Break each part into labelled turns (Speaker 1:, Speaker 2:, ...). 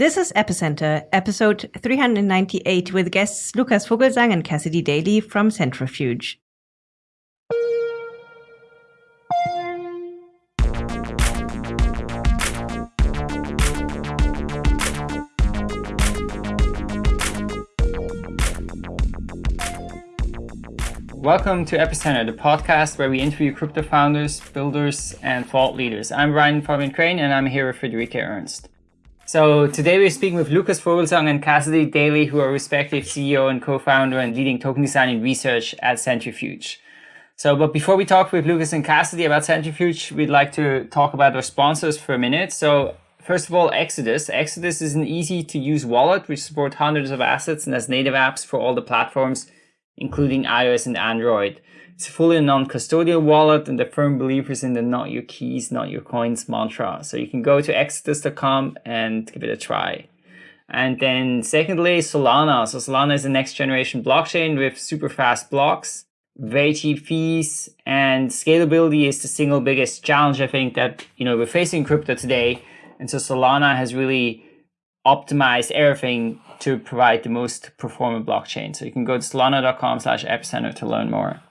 Speaker 1: This is Epicenter, episode 398, with guests Lucas Vogelsang and Cassidy Daly from Centrifuge.
Speaker 2: Welcome to Epicenter, the podcast where we interview crypto founders, builders, and thought leaders. I'm Brian Fabian Crain, and I'm here with Friederike Ernst. So today we're speaking with Lucas Vogelsang and Cassidy Daly, who are respective CEO and co-founder and leading token design and research at Centrifuge. So, but before we talk with Lucas and Cassidy about Centrifuge, we'd like to talk about our sponsors for a minute. So first of all, Exodus. Exodus is an easy to use wallet which supports hundreds of assets and has native apps for all the platforms including iOS and Android. It's fully non-custodial wallet and the firm believers in the not your keys, not your coins mantra. So you can go to exodus.com and give it a try. And then secondly, Solana. So Solana is the next generation blockchain with super fast blocks, very cheap fees, and scalability is the single biggest challenge I think that you know we're facing crypto today. And so Solana has really optimized everything to provide the most performant blockchain. So you can go to solana.com slash epicenter to learn more.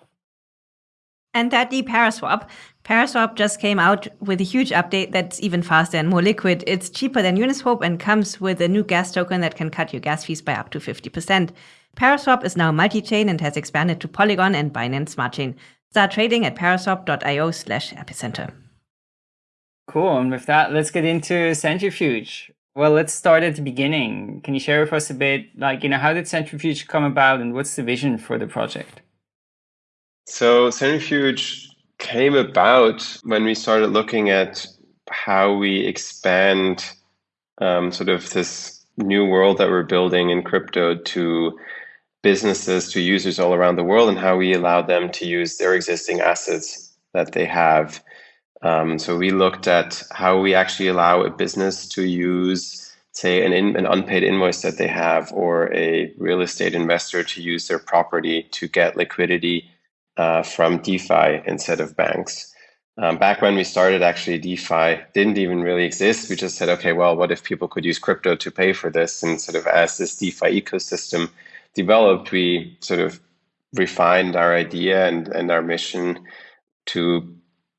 Speaker 1: And thirdly, Paraswap. Paraswap just came out with a huge update that's even faster and more liquid. It's cheaper than Uniswap and comes with a new gas token that can cut your gas fees by up to 50%. Paraswap is now multi-chain and has expanded to Polygon and Binance Smart Chain. Start trading at paraswap.io slash epicenter.
Speaker 2: Cool. And with that, let's get into Centrifuge. Well, let's start at the beginning. Can you share with us a bit, like, you know, how did Centrifuge come about and what's the vision for the project?
Speaker 3: So Centrifuge came about when we started looking at how we expand um, sort of this new world that we're building in crypto to businesses, to users all around the world, and how we allow them to use their existing assets that they have. Um, so we looked at how we actually allow a business to use, say, an, in, an unpaid invoice that they have, or a real estate investor to use their property to get liquidity uh, from DeFi instead of banks. Um, back when we started, actually, DeFi didn't even really exist. We just said, okay, well, what if people could use crypto to pay for this? And sort of as this DeFi ecosystem developed, we sort of refined our idea and, and our mission to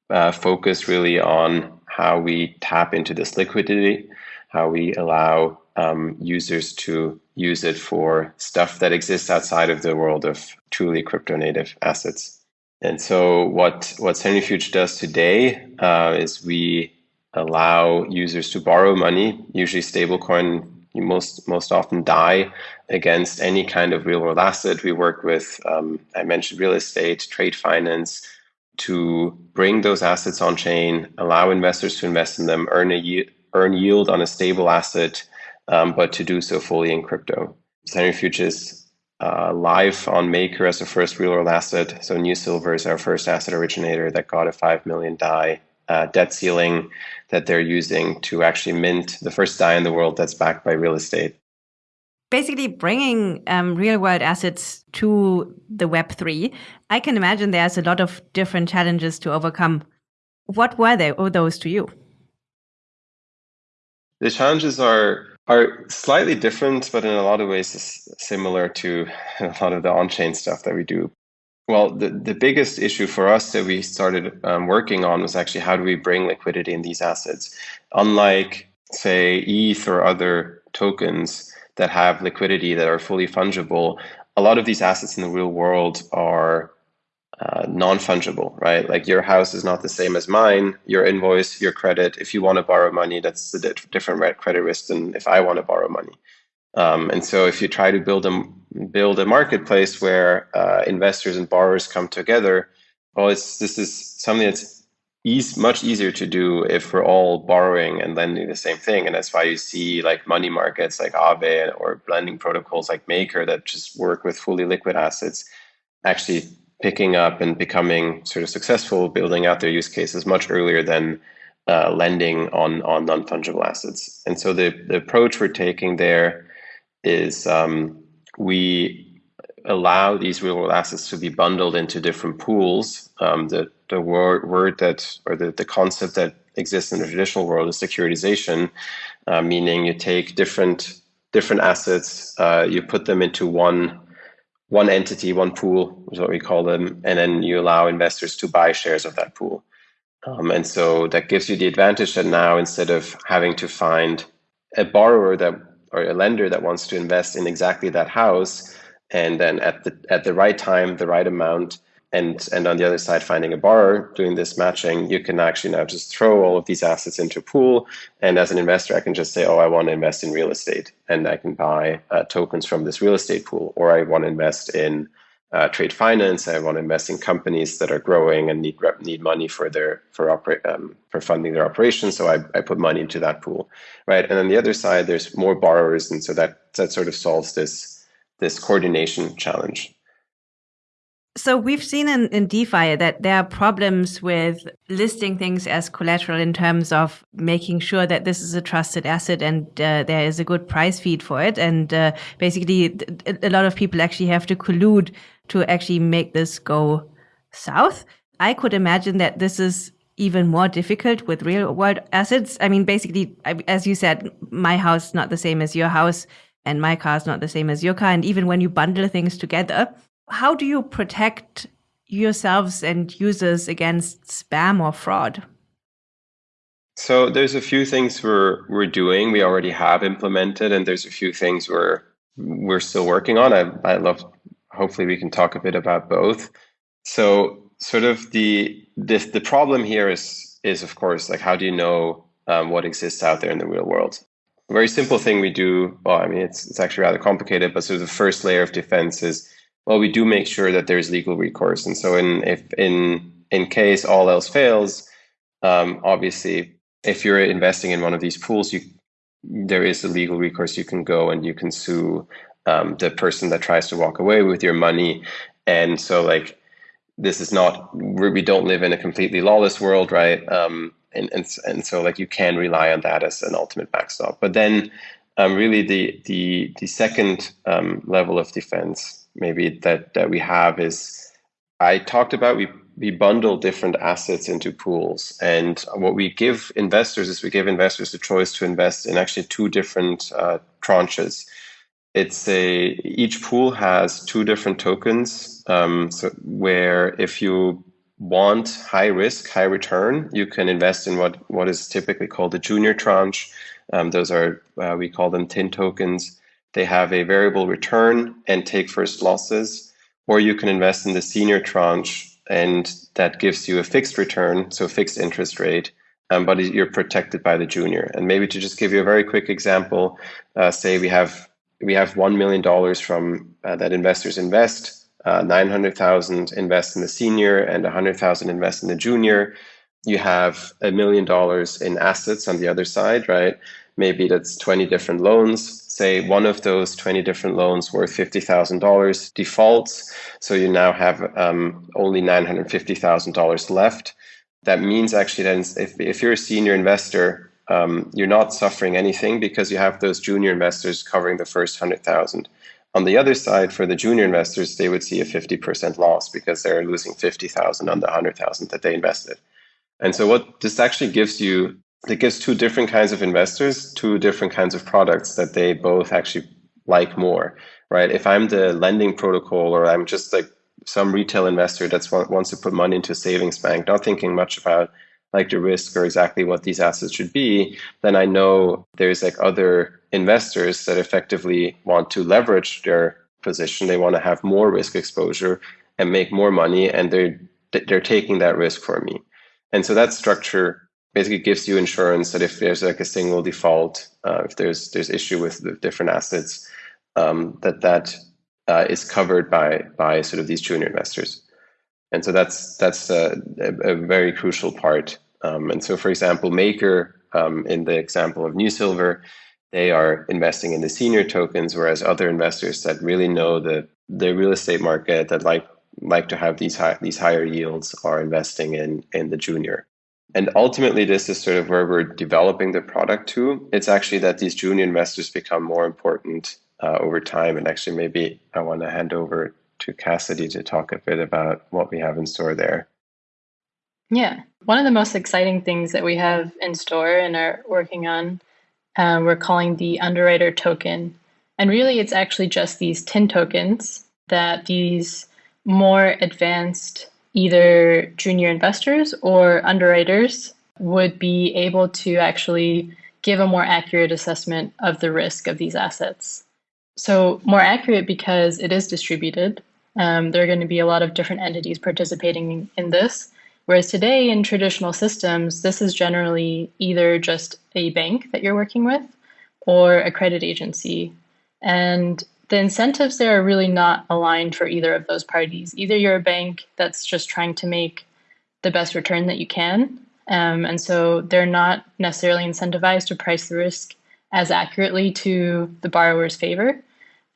Speaker 3: uh, focus really on how we tap into this liquidity, how we allow um, users to use it for stuff that exists outside of the world of truly crypto native assets. And so what, what Centrifuge does today uh, is we allow users to borrow money, usually stablecoin most most often DAI against any kind of real world asset. We work with um, I mentioned real estate, trade finance, to bring those assets on chain, allow investors to invest in them, earn a earn yield on a stable asset, um, but to do so fully in crypto. Centrifuge is uh, live on Maker as a first real world asset. So New Silver is our first asset originator that got a 5 million DAI uh, debt ceiling that they're using to actually mint the first DAI in the world that's backed by real estate
Speaker 1: basically bringing um, real world assets to the Web3, I can imagine there's a lot of different challenges to overcome. What were they, or those to you?
Speaker 3: The challenges are are slightly different, but in a lot of ways similar to a lot of the on-chain stuff that we do. Well, the, the biggest issue for us that we started um, working on was actually how do we bring liquidity in these assets? Unlike, say, ETH or other tokens, that have liquidity that are fully fungible, a lot of these assets in the real world are uh, non-fungible, right? Like your house is not the same as mine. Your invoice, your credit. If you want to borrow money, that's a different credit risk than if I want to borrow money. Um, and so, if you try to build a build a marketplace where uh, investors and borrowers come together, well, it's this is something that's easy, much easier to do if we're all borrowing and lending the same thing. And that's why you see like money markets like Aave or lending protocols like Maker that just work with fully liquid assets actually picking up and becoming sort of successful, building out their use cases much earlier than uh, lending on, on non-fungible assets. And so the, the approach we're taking there is um, we allow these real world assets to be bundled into different pools. Um, the the word, word that or the, the concept that exists in the traditional world is securitization. uh, meaning you take different different assets, uh, you put them into one one entity, one pool is what we call them, and then you allow investors to buy shares of that pool. Um, and so that gives you the advantage that now instead of having to find a borrower that or a lender that wants to invest in exactly that house, and then at the at the right time, the right amount, and and on the other side finding a borrower doing this matching you can actually now just throw all of these assets into a pool. And as an investor i can just say oh i want to invest in real estate. And i can buy uh, tokens from this real estate pool. Or i want to invest in uh, trade finance. I want to invest in companies that are growing and need need money for their for operate um, for funding their operations. So I, I put money into that pool right? And on the other side there's more borrowers. And so that that sort of solves this this coordination challenge
Speaker 1: so we've seen in, in DeFi that there are problems with listing things as collateral in terms of making sure that this is a trusted asset and uh, there is a good price feed for it. And uh, basically, a lot of people actually have to collude to actually make this go south. I could imagine that this is even more difficult with real world assets. I mean, basically, as you said, my house is not the same as your house and my car is not the same as your car. And even when you bundle things together, how do you protect yourselves and users against spam or fraud?
Speaker 3: So there's a few things we're we're doing. We already have implemented, and there's a few things we're we're still working on. I I love. Hopefully, we can talk a bit about both. So, sort of the this the problem here is is of course like how do you know um, what exists out there in the real world? A very simple thing we do. Well, I mean, it's it's actually rather complicated, but sort of the first layer of defense is well, we do make sure that there's legal recourse. And so in if in in case all else fails, um, obviously, if you're investing in one of these pools, you there is a legal recourse. You can go and you can sue um, the person that tries to walk away with your money. And so, like, this is not we don't live in a completely lawless world, right? Um, and and and so, like, you can rely on that as an ultimate backstop. But then, um, really, the the the second um, level of defense maybe that that we have is I talked about we we bundle different assets into pools. And what we give investors is we give investors the choice to invest in actually two different uh, tranches. It's a each pool has two different tokens um, so where if you want high risk high return you can invest in what what is typically called the junior tranche. Um, those are uh, we call them tin tokens they have a variable return and take first losses, or you can invest in the senior tranche and that gives you a fixed return, so fixed interest rate, um, but you're protected by the junior. And maybe to just give you a very quick example, uh, say we have we have one million dollars from uh, that investors invest, uh, nine hundred thousand invest in the senior, and a hundred thousand invest in the junior. You have a million dollars in assets on the other side, right? Maybe that's twenty different loans say one of those 20 different loans worth $50,000 defaults. So you now have um, only $950,000 left. That means actually that if, if you're a senior investor, um, you're not suffering anything because you have those junior investors covering the first 100,000. On the other side, for the junior investors, they would see a 50% loss because they're losing 50,000 on the 100,000 that they invested. And so what this actually gives you it gives two different kinds of investors two different kinds of products that they both actually like more right? If i'm the lending protocol or i'm just like some retail investor that wants to put money into a savings bank not thinking much about like the risk or exactly what these assets should be then i know there's like other investors that effectively want to leverage their position. They want to have more risk exposure and make more money and they're they're taking that risk for me. And so that structure basically gives you insurance that if there's like a single default, uh, if there's there's issue with the different assets, um, that that uh, is covered by by sort of these junior investors, and so that's that's a, a, very crucial part. Um, and so, for example, Maker um, in the example of New Silver, they are investing in the senior tokens, whereas other investors that really know the the real estate market that like like to have these high, these higher yields are investing in in the junior and ultimately, this is sort of where we're developing the product to. It's actually that these junior investors become more important uh, over time. And actually, maybe I want to hand over to Cassidy to talk a bit about what we have in store there.
Speaker 4: Yeah. One of the most exciting things that we have in store and are working on uh, we're calling the underwriter token. And really, it's actually just these TIN tokens that these more advanced either junior investors or underwriters would be able to actually give a more accurate assessment of the risk of these assets. So, more accurate because it is distributed. Um, there are going to be a lot of different entities participating in this. Whereas today in traditional systems, this is generally either just a bank that you're working with or a credit agency. And the incentives there are really not aligned for either of those parties. Either you're a bank that's just trying to make the best return that you can, um, and so they're not necessarily incentivized to price the risk as accurately to the borrower's favor.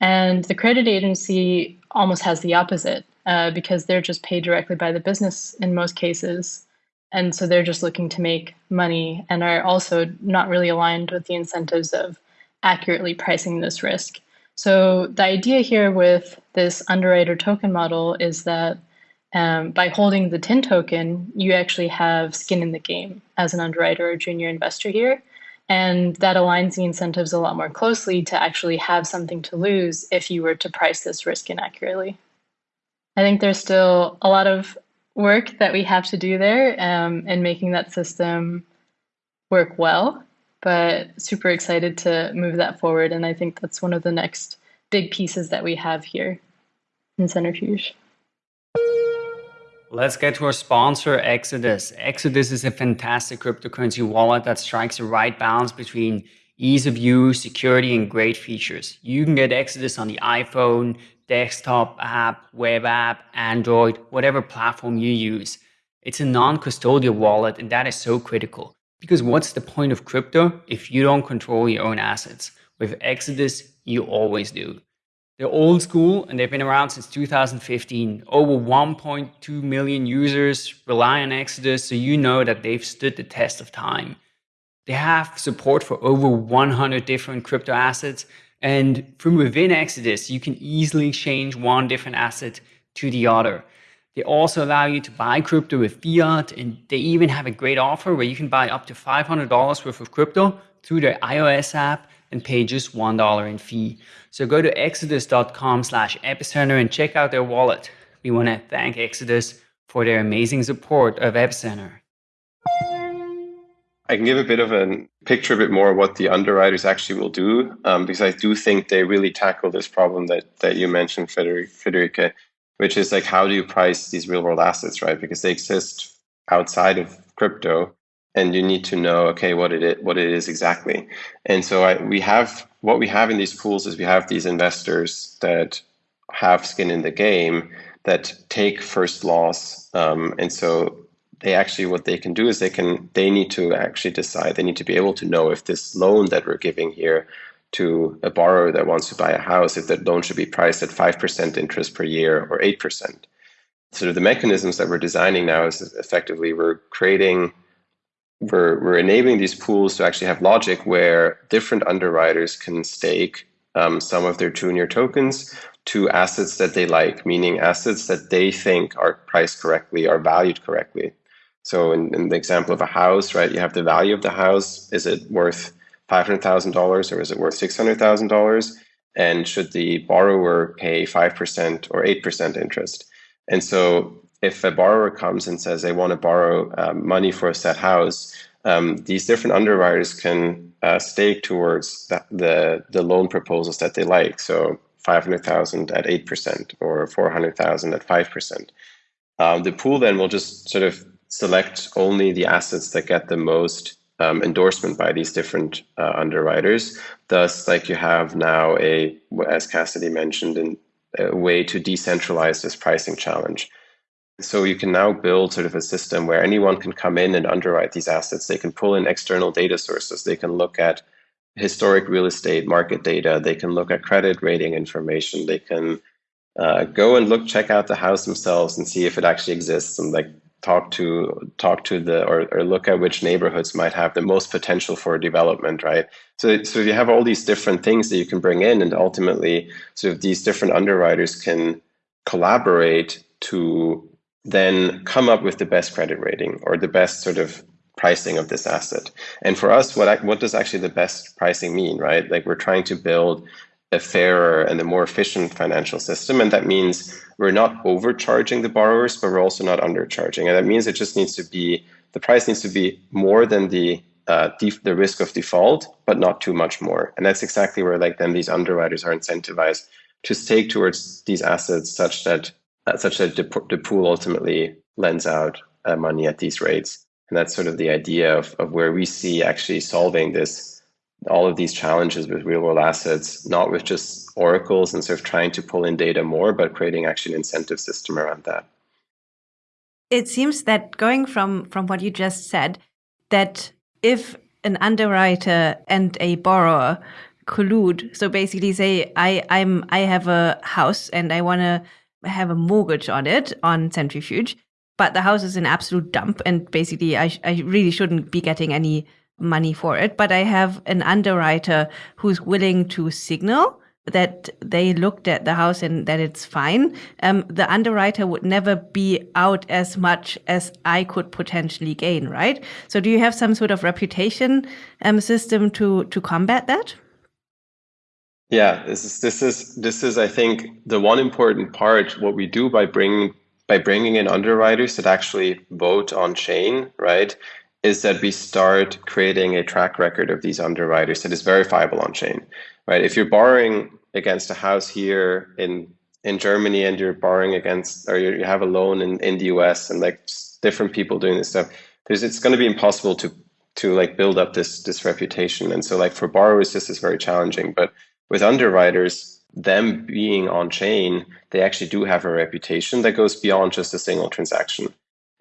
Speaker 4: And the credit agency almost has the opposite uh, because they're just paid directly by the business in most cases. And so they're just looking to make money and are also not really aligned with the incentives of accurately pricing this risk. So the idea here with this underwriter token model is that um, by holding the TIN token, you actually have skin in the game as an underwriter or junior investor here. And that aligns the incentives a lot more closely to actually have something to lose if you were to price this risk inaccurately. I think there's still a lot of work that we have to do there um, in making that system work well, but super excited to move that forward. And I think that's one of the next big pieces that we have here in Centrifuge.
Speaker 5: Let's get to our sponsor, Exodus. Exodus is a fantastic cryptocurrency wallet that strikes the right balance between ease of use, security, and great features. You can get Exodus on the iPhone, desktop app, web app, Android, whatever platform you use. It's a non-custodial wallet, and that is so critical. Because what's the point of crypto if you don't control your own assets? With Exodus, you always do. They're old school and they've been around since 2015. Over 1.2 million users rely on Exodus, so you know that they've stood the test of time. They have support for over 100 different crypto assets, and from within Exodus, you can easily change one different asset to the other. They also allow you to buy crypto with fiat, and they even have a great offer where you can buy up to $500 worth of crypto through their iOS app and pay just $1 in fee. So go to exodus.com slash epicenter and check out their wallet. We want to thank Exodus for their amazing support of Epicenter.
Speaker 3: I can give a bit of a picture a bit more of what the underwriters actually will do, um, because I do think they really tackle this problem that that you mentioned, Friederike, which is like how do you price these real world assets, right? Because they exist outside of crypto, and you need to know okay what it is, what it is exactly and so I, we have what we have in these pools is we have these investors that have skin in the game that take first loss um, and so they actually what they can do is they can they need to actually decide they need to be able to know if this loan that we're giving here to a borrower that wants to buy a house if that loan should be priced at 5% interest per year or 8% sort of the mechanisms that we're designing now is effectively we're creating we're, we're enabling these pools to actually have logic where different underwriters can stake um, some of their junior tokens to assets that they like, meaning assets that they think are priced correctly, are valued correctly. So in, in the example of a house, right, you have the value of the house. Is it worth $500,000 or is it worth $600,000? And should the borrower pay 5% or 8% interest? And so if a borrower comes and says they want to borrow um, money for a set house, um, these different underwriters can uh, stake towards the, the, the loan proposals that they like. So 500,000 at 8% or 400,000 at 5%. Um, the pool then will just sort of select only the assets that get the most um, endorsement by these different uh, underwriters. Thus, like you have now a, as Cassidy mentioned, in, a way to decentralize this pricing challenge. So you can now build sort of a system where anyone can come in and underwrite these assets. They can pull in external data sources. They can look at historic real estate market data. They can look at credit rating information. They can uh, go and look, check out the house themselves and see if it actually exists and like talk to talk to the or, or look at which neighborhoods might have the most potential for development, right? So so you have all these different things that you can bring in and ultimately sort of these different underwriters can collaborate to then come up with the best credit rating or the best sort of pricing of this asset. And for us, what what does actually the best pricing mean, right? Like we're trying to build a fairer and a more efficient financial system, and that means we're not overcharging the borrowers, but we're also not undercharging, and that means it just needs to be the price needs to be more than the uh, the risk of default, but not too much more. And that's exactly where like then these underwriters are incentivized to stake towards these assets such that uh, such that the, the pool ultimately lends out uh, money at these rates. And that's sort of the idea of, of where we see actually solving this all of these challenges with real world assets, not with just oracles and sort of trying to pull in data more, but creating actually an incentive system around that.
Speaker 1: It seems that going from from what you just said, that if an underwriter and a borrower collude, so basically say I I'm I have a house and I want to have a mortgage on it on Centrifuge, but the house is an absolute dump and basically I I really shouldn't be getting any money for it, but I have an underwriter who's willing to signal that they looked at the house and that it's fine, um, the underwriter would never be out as much as I could potentially gain, right? So, do you have some sort of reputation um, system to to combat that?
Speaker 3: Yeah, this is this is this is I think the one important part. What we do by bringing by bringing in underwriters that actually vote on chain, right? Is that we start creating a track record of these underwriters that is verifiable on chain, right? If you're borrowing against a house here in in Germany and you're borrowing against or you have a loan in, in the US and like different people doing this stuff, there's it's going to be impossible to to like build up this this reputation. And so like for borrowers, this is very challenging. But with underwriters, them being on chain, they actually do have a reputation that goes beyond just a single transaction.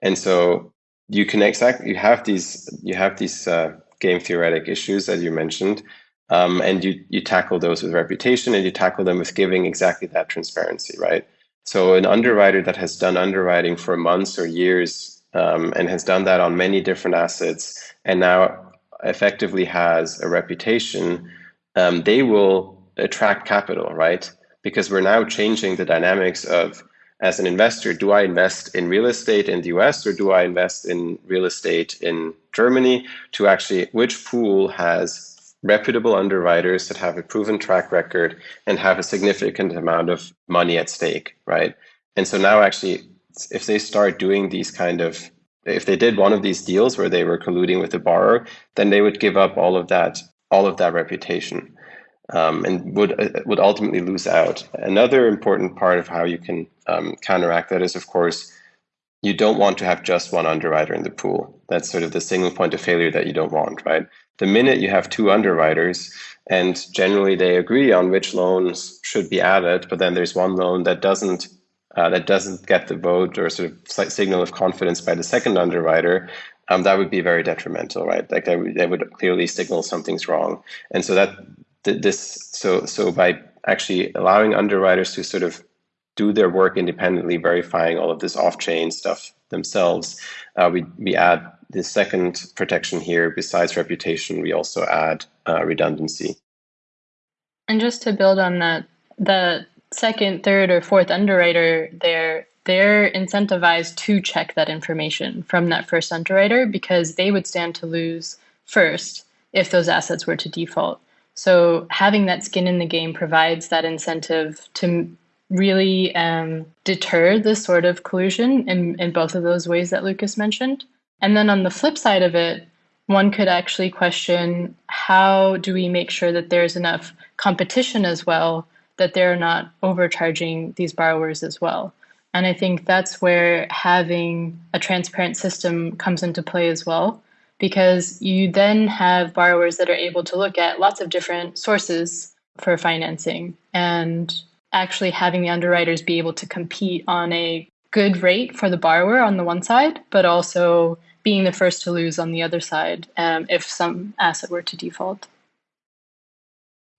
Speaker 3: And so you can exactly you have these you have these uh, game theoretic issues as you mentioned, um, and you you tackle those with reputation and you tackle them with giving exactly that transparency, right? So an underwriter that has done underwriting for months or years um, and has done that on many different assets and now effectively has a reputation, um, they will attract capital, right? Because we're now changing the dynamics of as an investor, do I invest in real estate in the US or do I invest in real estate in Germany to actually, which pool has reputable underwriters that have a proven track record and have a significant amount of money at stake, right? And so now actually, if they start doing these kind of, if they did one of these deals where they were colluding with the borrower, then they would give up all of that, all of that reputation um, and would uh, would ultimately lose out. Another important part of how you can um, counteract that is, of course, you don't want to have just one underwriter in the pool. That's sort of the single point of failure that you don't want, right? The minute you have two underwriters, and generally they agree on which loans should be added, but then there's one loan that doesn't uh, that doesn't get the vote or sort of signal of confidence by the second underwriter, um, that would be very detrimental, right? Like that would, that would clearly signal something's wrong. And so that this so so by actually allowing underwriters to sort of do their work independently, verifying all of this off-chain stuff themselves, uh, we we add the second protection here. Besides reputation, we also add uh, redundancy.
Speaker 4: And just to build on that, the second, third, or fourth underwriter there, they're incentivized to check that information from that first underwriter because they would stand to lose first if those assets were to default. So having that skin in the game provides that incentive to really um, deter this sort of collusion in, in both of those ways that Lucas mentioned. And then on the flip side of it, one could actually question how do we make sure that there's enough competition as well that they're not overcharging these borrowers as well. And I think that's where having a transparent system comes into play as well because you then have borrowers that are able to look at lots of different sources for financing and actually having the underwriters be able to compete on a good rate for the borrower on the one side, but also being the first to lose on the other side um, if some asset were to default.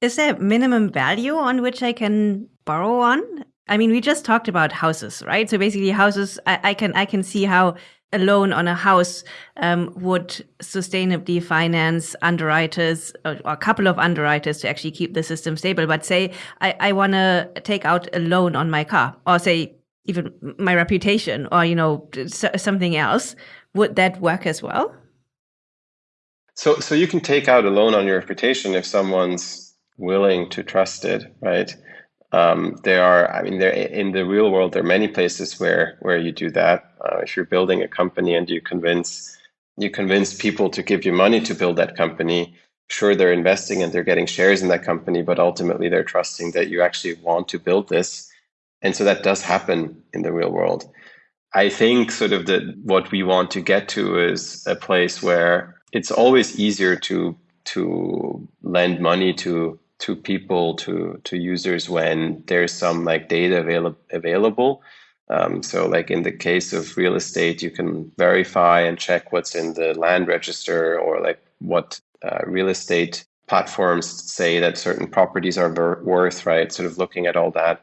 Speaker 1: Is there minimum value on which I can borrow on? I mean, we just talked about houses, right? So basically, houses. I, I can I can see how a loan on a house um, would sustainably finance underwriters or, or, a couple of underwriters to actually keep the system stable. But say I, I want to take out a loan on my car, or say even my reputation, or you know something else, would that work as well?
Speaker 3: So, so you can take out a loan on your reputation if someone's willing to trust it, right? Um, there are, I mean, there in the real world, there are many places where where you do that. Uh, if you're building a company and you convince you convince people to give you money to build that company, sure they're investing and they're getting shares in that company, but ultimately they're trusting that you actually want to build this, and so that does happen in the real world. I think sort of that what we want to get to is a place where it's always easier to to lend money to to people to to users when there's some like data available available um, so like in the case of real estate you can verify and check what's in the land register or like what uh, real estate platforms say that certain properties are worth right sort of looking at all that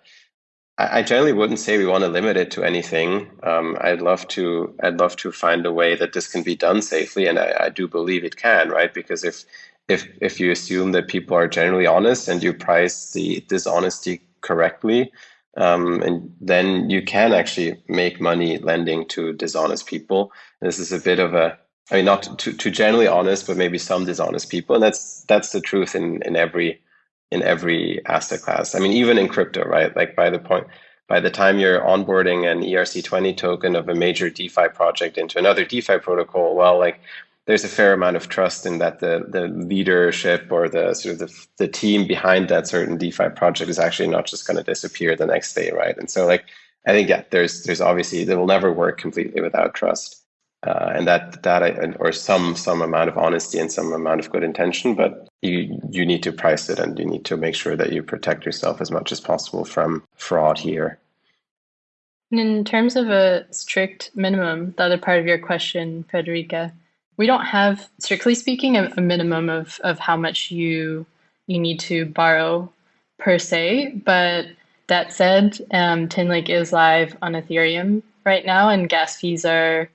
Speaker 3: I generally wouldn't say we want to limit it to anything. Um, I'd love to. I'd love to find a way that this can be done safely, and I, I, do believe it can, right? Because if if if you assume that people are generally honest and you price the dishonesty correctly, um, and then you can actually make money lending to dishonest people. This is a bit of a I mean, not to, to generally honest, but maybe some dishonest people, and that's that's the truth in in every in every asset class. I mean, even in crypto, right? Like by the point, by the time you're onboarding an ERC20 token of a major DeFi project into another DeFi protocol, well, like there's a fair amount of trust in that the the leadership or the sort of the, the team behind that certain DeFi project is actually not just going to disappear the next day, right? And so, like, I think yeah, there's there's obviously it will never work completely without trust uh, and that that or some some amount of honesty and some amount of good intention but you you need to price it and you need to make sure that you protect yourself as much as possible from fraud here
Speaker 4: in terms of a strict minimum the other part of your question Friederike we don't have strictly speaking a, a minimum of of how much you you need to borrow per se but that said um, Tinlake is live on ethereum right now and gas fees are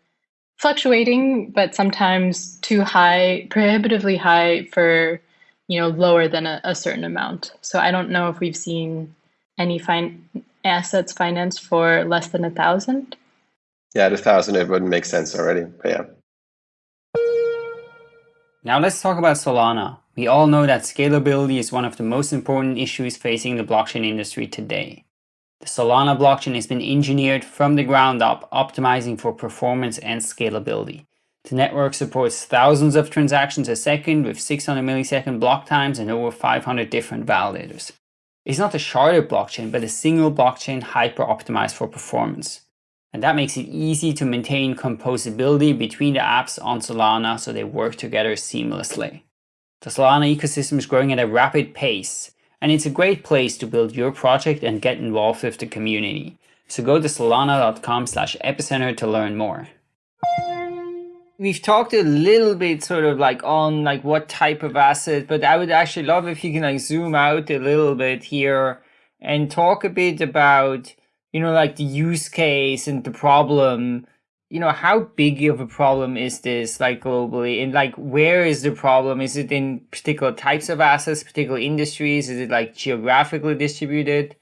Speaker 4: fluctuating, but sometimes too high, prohibitively high for you know lower than a, a certain amount. So I don't know if we've seen any fine assets financed for less than a thousand.
Speaker 3: Yeah, at a thousand it wouldn't make sense already. But yeah.
Speaker 2: Now let's talk about Solana. We all know that scalability is one of the most important issues facing the blockchain industry today. The Solana blockchain has been engineered from the ground up, optimizing for performance and scalability. The network supports thousands of transactions a second with 600 millisecond block times and over 500 different validators. It's not a sharded blockchain, but a single blockchain hyper-optimized for performance. And that makes it easy to maintain composability between the apps on Solana so they work together seamlessly. The Solana ecosystem is growing at a rapid pace, and it's a great place to build your project and get involved with the community. So go to solana.com slash epicenter to learn more. We've talked a little bit sort of like on like what type of asset, but I would actually love if you can like zoom out a little bit here and talk a bit about, you know, like the use case and the problem you know how big of a problem is this like globally? And like where is the problem? Is it in particular types of assets particular industries? Is it like geographically distributed?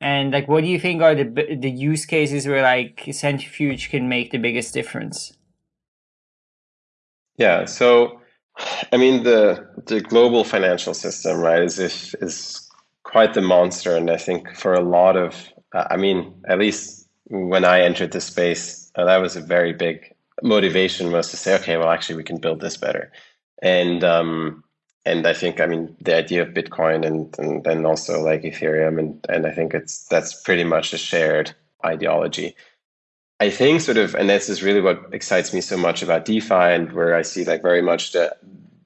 Speaker 2: And like what do you think are the the use cases where like centrifuge can make the biggest difference?
Speaker 3: Yeah so i mean the the global financial system right is is quite the monster and i think for a lot of i mean at least when i entered the space that was a very big motivation was to say, okay, well, actually, we can build this better. And um, and I think, I mean, the idea of Bitcoin and and then also like Ethereum, and and I think it's that's pretty much a shared ideology. I think sort of, and this is really what excites me so much about DeFi, and where I see like very much the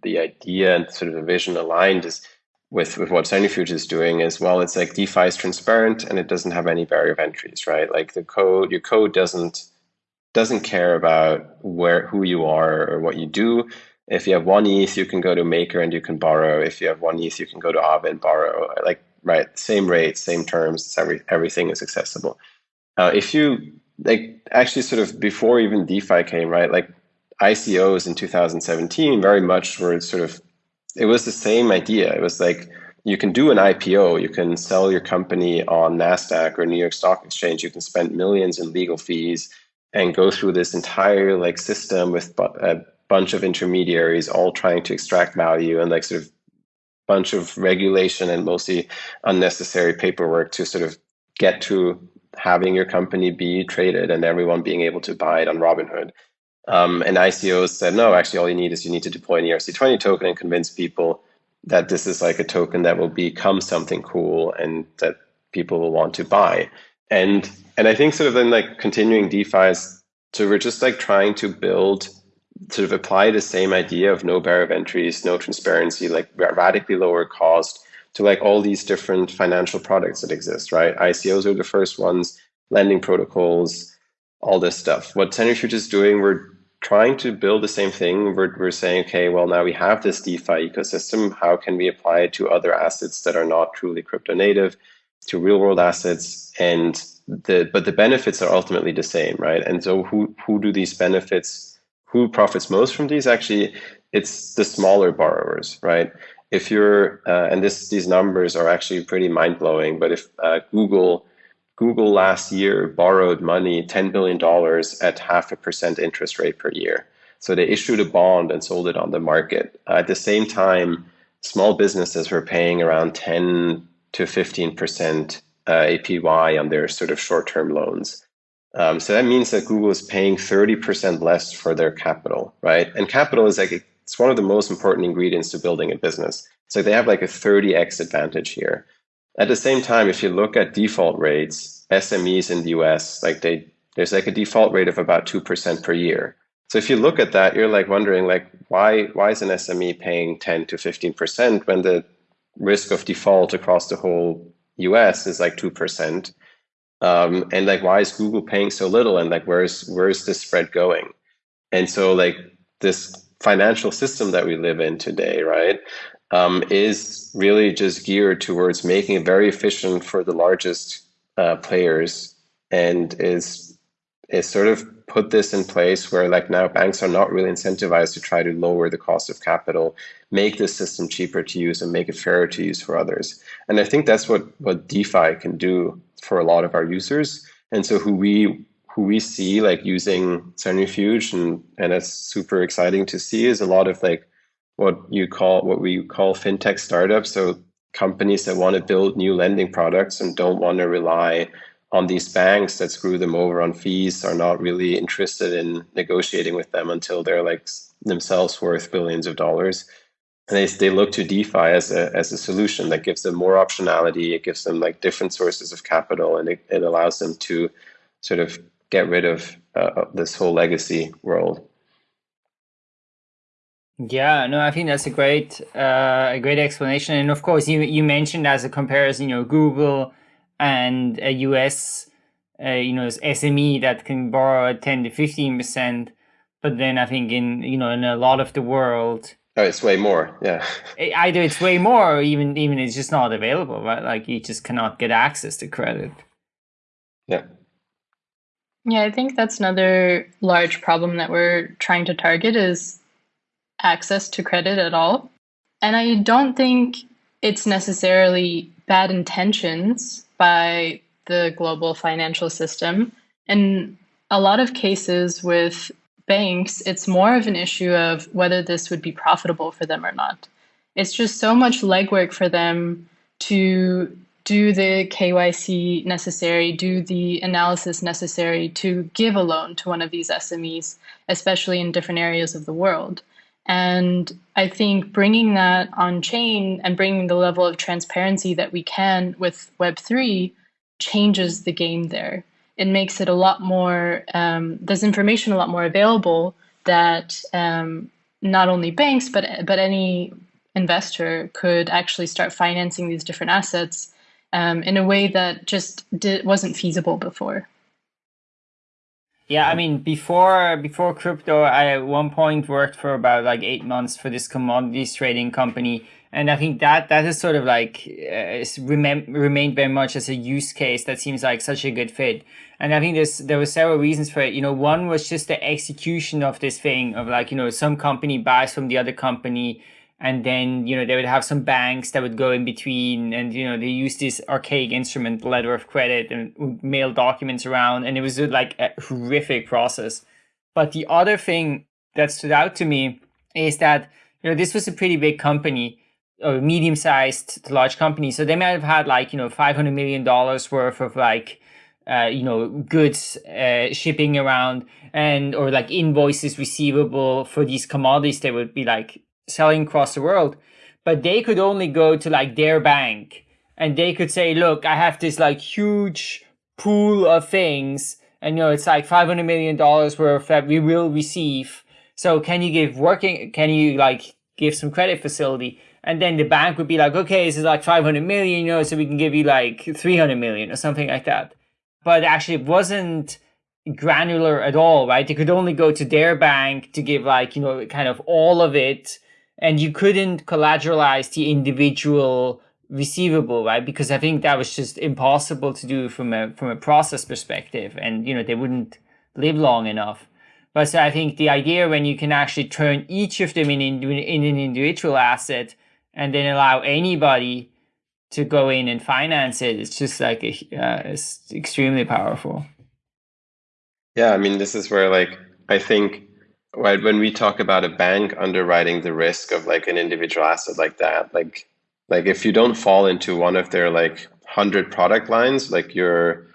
Speaker 3: the idea and sort of the vision aligned is with with what Centrifuge is doing is well, it's like DeFi is transparent and it doesn't have any barrier of entries, right? Like the code, your code doesn't doesn't care about where who you are or what you do. If you have one ETH, you can go to Maker and you can borrow. If you have one ETH, you can go to Aave and borrow. Like right, same rates, same terms. Every everything is accessible. Uh, if you like, actually, sort of before even DeFi came, right? Like ICOs in 2017, very much were sort of. It was the same idea. It was like you can do an IPO, you can sell your company on Nasdaq or New York Stock Exchange. You can spend millions in legal fees and go through this entire like system with a bunch of intermediaries all trying to extract value and like sort of bunch of regulation and mostly unnecessary paperwork to sort of get to having your company be traded and everyone being able to buy it on Robinhood. Um, and ICOs said, no, actually, all you need is you need to deploy an ERC20 token and convince people that this is like a token that will become something cool and that people will want to buy. And and I think sort of then like continuing DeFi's, so we're just like trying to build, sort of apply the same idea of no barrier of entries, no transparency, like radically lower cost to like all these different financial products that exist, right? ICOs are the first ones, lending protocols, all this stuff. What Centrifuge is doing, we're trying to build the same thing. We're, we're saying, okay, well, now we have this DeFi ecosystem. How can we apply it to other assets that are not truly crypto native, to real world assets? And the but the benefits are ultimately the same, right? And so who who do these benefits? Who profits most from these? Actually, it's the smaller borrowers, right? If you're uh, and this these numbers are actually pretty mind blowing. But if uh, Google Google last year borrowed money, $10 billion at half a percent interest rate per year. So they issued a bond and sold it on the market. at the same time, small businesses were paying around 10 to 15% uh, APY on their sort of short term loans. Um, so that means that Google is paying 30% less for their capital, right? And capital is like, it's one of the most important ingredients to building a business. So they have like a 30x advantage here. At the same time, if you look at default rates, SMEs in the US, like they there's like a default rate of about 2% per year. So if you look at that, you're like wondering like why why is an SME paying 10 to 15% when the risk of default across the whole US is like 2%? Um, and like why is Google paying so little and like where's where's this spread going? And so like this financial system that we live in today, right? Um, is really just geared towards making it very efficient for the largest uh, players. And is is sort of put this in place where like now banks are not really incentivized to try to lower the cost of capital make the system cheaper to use and make it fairer to use for others. And i think that's what what defi can do for a lot of our users. And so who we who we see like using centrifuge and and it's super exciting to see is a lot of like what you call what we call fintech startups. So companies that want to build new lending products and don't want to rely on these banks that screw them over on fees are not really interested in negotiating with them until they're like themselves worth billions of dollars. And they, they look to DeFi as a, as a solution that gives them more optionality. It gives them like different sources of capital and it, it allows them to sort of get rid of uh, this whole legacy world.
Speaker 2: Yeah, no, I think that's a great, uh, a great explanation. And of course, you you mentioned as a comparison, you know, Google and a US, uh, you know, SME that can borrow at ten to fifteen percent, but then I think in you know in a lot of the world,
Speaker 3: oh, it's way more. Yeah,
Speaker 2: either it's way more, or even even it's just not available, right? Like you just cannot get access to credit.
Speaker 3: Yeah.
Speaker 4: Yeah, I think that's another large problem that we're trying to target is access to credit at all. And I don't think it's necessarily bad intentions by the global financial system. In a lot of cases with banks, it's more of an issue of whether this would be profitable for them or not. It's just so much legwork for them to do the KYC necessary, do the analysis necessary to give a loan to one of these SMEs, especially in different areas of the world. And I think bringing that on chain and bringing the level of transparency that we can with Web3 changes the game there. It makes it a lot more, um, there's information a lot more available that um, not only banks, but, but any investor could actually start financing these different assets um, in a way that just wasn't feasible before.
Speaker 2: Yeah, I mean, before before crypto, I at one point worked for about like eight months for this commodities trading company, and I think that that is sort of like uh, remain, remained very much as a use case that seems like such a good fit. And I think there's there were several reasons for it. You know, one was just the execution of this thing of like you know some company buys from the other company and then you know they would have some banks that would go in between and you know they use this archaic instrument letter of credit and mail documents around. And it was like a horrific process. But the other thing that stood out to me is that you know this was a pretty big company or medium sized to large company. So they might have had like, you know, $500 million worth of like, uh, you know, goods uh, shipping around and, or like invoices receivable for these commodities. They would be like selling across the world. But they could only go to like their bank and they could say, look, I have this like huge pool of things and, you know, it's like $500 million worth that we will receive. So can you give working, can you like give some credit facility? and then the bank would be like, okay, this is like 500 million, you know, so we can give you like 300 million or something like that. But actually, it wasn't granular at all, right? They could only go to their bank to give like, you know, kind of all of it. And you couldn't collateralize the individual receivable, right? Because I think that was just impossible to do from a from a process perspective. And, you know, they wouldn't live long enough. But so I think the idea when you can actually turn each of them in, in, in an individual asset and then allow anybody to go in and finance it it's just like a, uh, it's extremely powerful
Speaker 3: yeah i mean this is where like i think right when we talk about a bank underwriting the risk of like an individual asset like that like like if you don't fall into one of their like 100 product lines like you're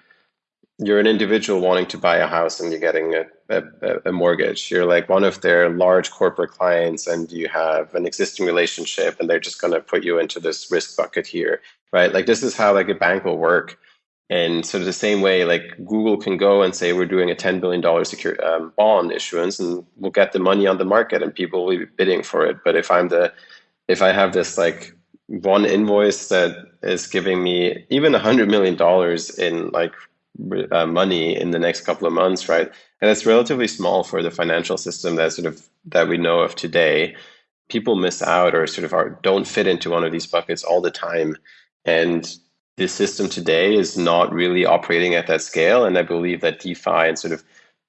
Speaker 3: you're an individual wanting to buy a house and you're getting a, a, a, mortgage. You're like one of their large corporate clients and you have an existing relationship and they're just going to put you into this risk bucket here, right? Like this is how like a bank will work. And sort of the same way, like Google can go and say we're doing a $10 billion secure um, bond issuance and we'll get the money on the market and people will be bidding for it. But if I'm the, if I have this like one invoice that is giving me even a hundred million dollars in like uh, money in the next couple of months, right? And it's relatively small for the financial system that sort of that we know of today. People miss out or sort of are, don't fit into one of these buckets all the time, and the system today is not really operating at that scale. And I believe that DeFi and sort of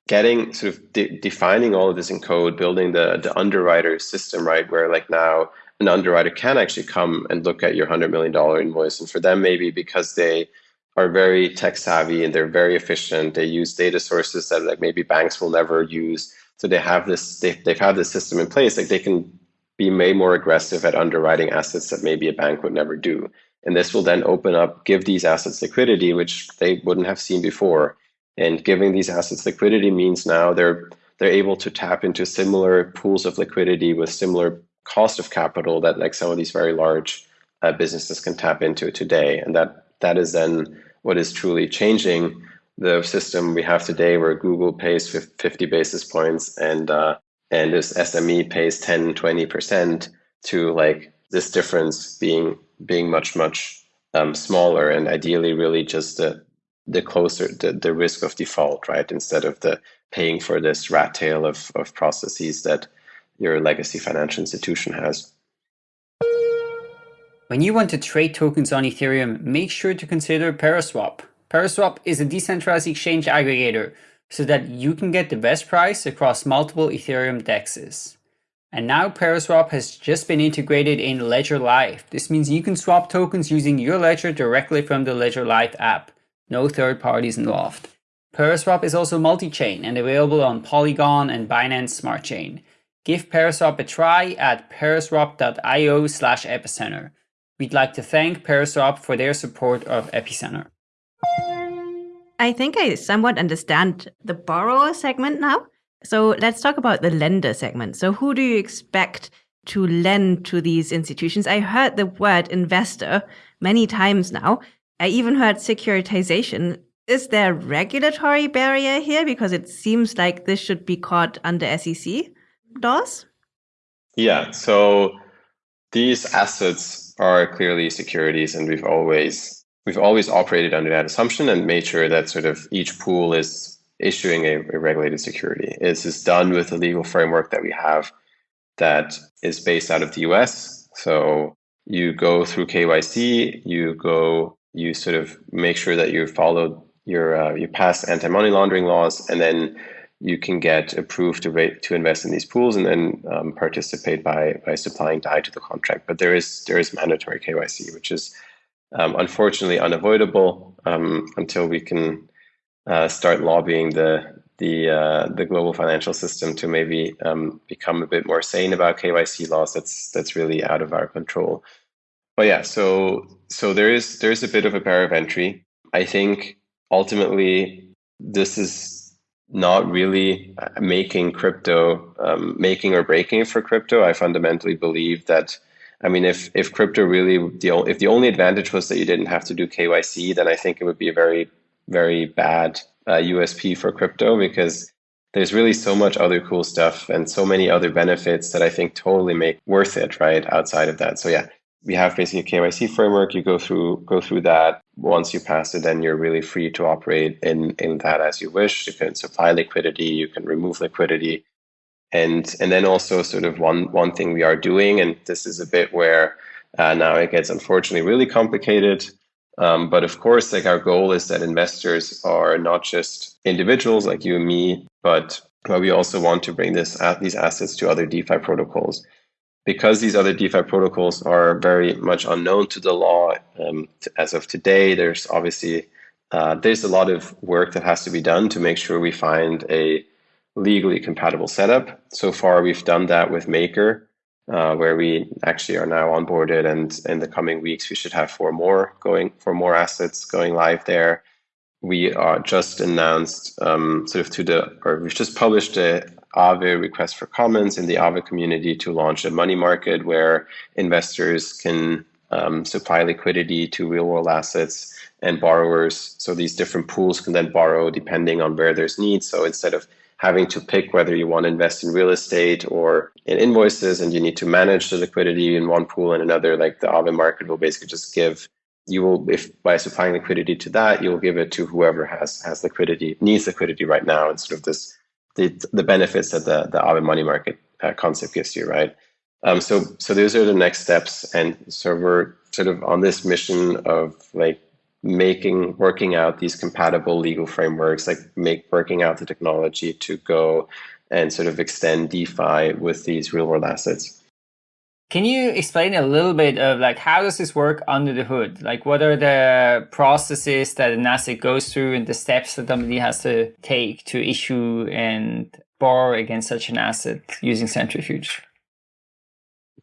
Speaker 3: getting sort of de defining all of this in code, building the the underwriter system, right, where like now an underwriter can actually come and look at your hundred million dollar invoice, and for them maybe because they are very tech savvy and they're very efficient. They use data sources that like maybe banks will never use. So they have this, they, they've had this system in place. Like they can be made more aggressive at underwriting assets that maybe a bank would never do. And this will then open up, give these assets liquidity, which they wouldn't have seen before. And giving these assets liquidity means now they're they're able to tap into similar pools of liquidity with similar cost of capital that like some of these very large uh, businesses can tap into today. And that that is then what is truly changing the system we have today where Google pays 50 basis points and uh, and this SME pays 10, 20% to like this difference being being much, much um, smaller and ideally really just the the closer the, the risk of default, right? Instead of the paying for this rat tail of, of processes that your legacy financial institution has.
Speaker 2: When you want to trade tokens on Ethereum, make sure to consider Paraswap. Paraswap is a decentralized exchange aggregator so that you can get the best price across multiple Ethereum dexes. And now Paraswap has just been integrated in Ledger Live. This means you can swap tokens using your ledger directly from the Ledger Live app. No third parties involved. Paraswap is also multi-chain and available on Polygon and Binance Smart Chain. Give Paraswap a try at paraswap.io slash epicenter. We'd like to thank Paraswap for their support of Epicenter.
Speaker 1: I think I somewhat understand the borrower segment now. So let's talk about the lender segment. So who do you expect to lend to these institutions? I heard the word investor many times now. I even heard securitization. Is there a regulatory barrier here? Because it seems like this should be caught under SEC laws.
Speaker 3: Yeah, so these assets are clearly securities, and we've always we've always operated under that assumption and made sure that sort of each pool is issuing a, a regulated security. This is done with the legal framework that we have that is based out of the US. So you go through KYC, you go, you sort of make sure that you follow your uh, you pass anti-money laundering laws, and then you can get approved to rate, to invest in these pools and then um, participate by by supplying DAI to the contract. But there is there is mandatory KYC, which is um, unfortunately unavoidable um, until we can uh, start lobbying the the uh, the global financial system to maybe um, become a bit more sane about KYC laws. That's that's really out of our control. But yeah, so so there is there's a bit of a barrier of entry. I think ultimately this is not really making crypto um, making or breaking for crypto. I fundamentally believe that. I mean, if if crypto really the if the only advantage was that you didn't have to do KYC, then I think it would be a very very bad uh, USP for crypto because there's really so much other cool stuff and so many other benefits that I think totally make worth it, right? Outside of that. So yeah, we have basically a KYC framework. You go through go through that. Once you pass it, then you're really free to operate in in that as you wish. You can supply liquidity, you can remove liquidity. And and then also sort of one one thing we are doing, and this is a bit where uh, now it gets unfortunately really complicated um, but of course, like our goal is that investors are not just individuals like you and me, but but we also want to bring this these assets to other DeFi protocols. Because these other DeFi protocols are very much unknown to the law um, as of today, there's obviously uh, there's a lot of work that has to be done to make sure we find a legally compatible setup. So far, we've done that with Maker, uh, where we actually are now onboarded, and in the coming weeks we should have four more going for more assets going live there. We are just announced um, sort of to the, or we've just published a Aave request for comments in the Aave community to launch a money market where investors can um, supply liquidity to real world assets and borrowers. So these different pools can then borrow depending on where there's needs. So instead of having to pick whether you want to invest in real estate or in invoices and you need to manage the liquidity in one pool and another like the Aave market will basically just give you will if by supplying liquidity to that you'll give it to whoever has has liquidity needs liquidity right now and sort of this the the benefits that the the Aave money market uh, concept gives you right? Um, so so those are the next steps and so we're sort of on this mission of like making working out these compatible legal frameworks like make working out the technology to go and sort of extend defi with these real world assets.
Speaker 2: Can you explain a little bit of like how does this work under the hood? Like what are the processes that an asset goes through and the steps that somebody has to take to issue and borrow against such an asset using centrifuge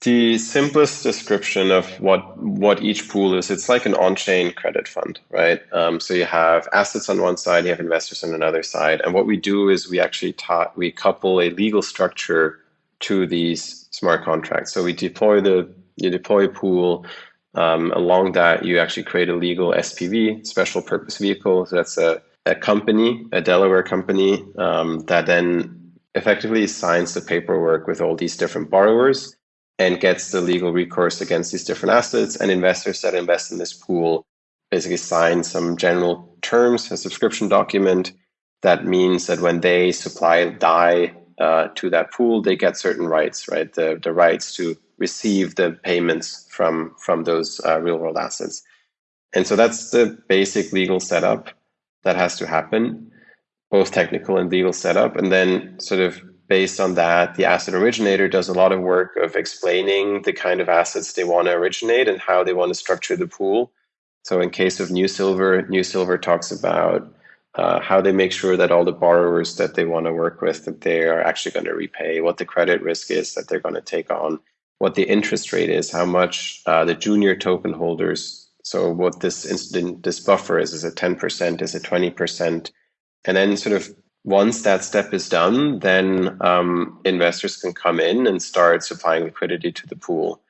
Speaker 3: the simplest description of what what each pool is it's like an on-chain credit fund right? Um, so you have assets on one side you have investors on another side and what we do is we actually taught we couple a legal structure to these smart contracts. So we deploy the you deploy a pool um, along that you actually create a legal spv special purpose vehicle. So that's a, a company a delaware company um, that then effectively signs the paperwork with all these different borrowers and gets the legal recourse against these different assets. And investors that invest in this pool basically sign some general terms, a subscription document that means that when they supply DAI uh, to that pool, they get certain rights, right? The, the rights to receive the payments from, from those uh, real world assets. And so that's the basic legal setup that has to happen, both technical and legal setup. And then sort of based on that, the asset originator does a lot of work of explaining the kind of assets they want to originate and how they want to structure the pool. So in case of New Silver, New Silver talks about uh, how they make sure that all the borrowers that they want to work with that they are actually going to repay, what the credit risk is that they're going to take on, what the interest rate is, how much uh, the junior token holders. So what this incident, this buffer is, is it 10%, is it 20%? And then sort of once that step is done, then um, investors can come in and start supplying liquidity to the pool.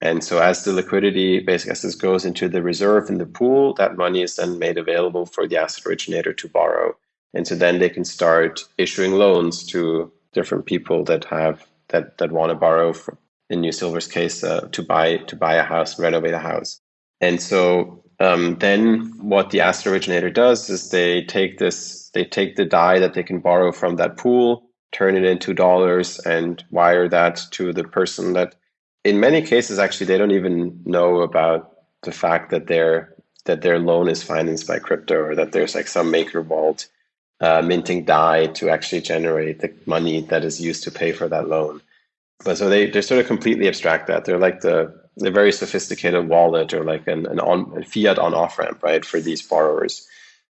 Speaker 3: And so as the liquidity, basically as goes into the reserve in the pool, that money is then made available for the asset originator to borrow. And so then they can start issuing loans to different people that have that that want to borrow for, in New Silver's case uh, to buy to buy a house, renovate a house. And so um, then what the asset originator does is they take this, they take the DAI that they can borrow from that pool, turn it into dollars and wire that to the person that in many cases actually they don't even know about the fact that their that their loan is financed by crypto or that there's like some maker vault uh, minting DAI to actually generate the money that is used to pay for that loan. But so they, they sort of completely abstract that. They're like the a very sophisticated wallet or like an, an on a fiat on off ramp, right, for these borrowers.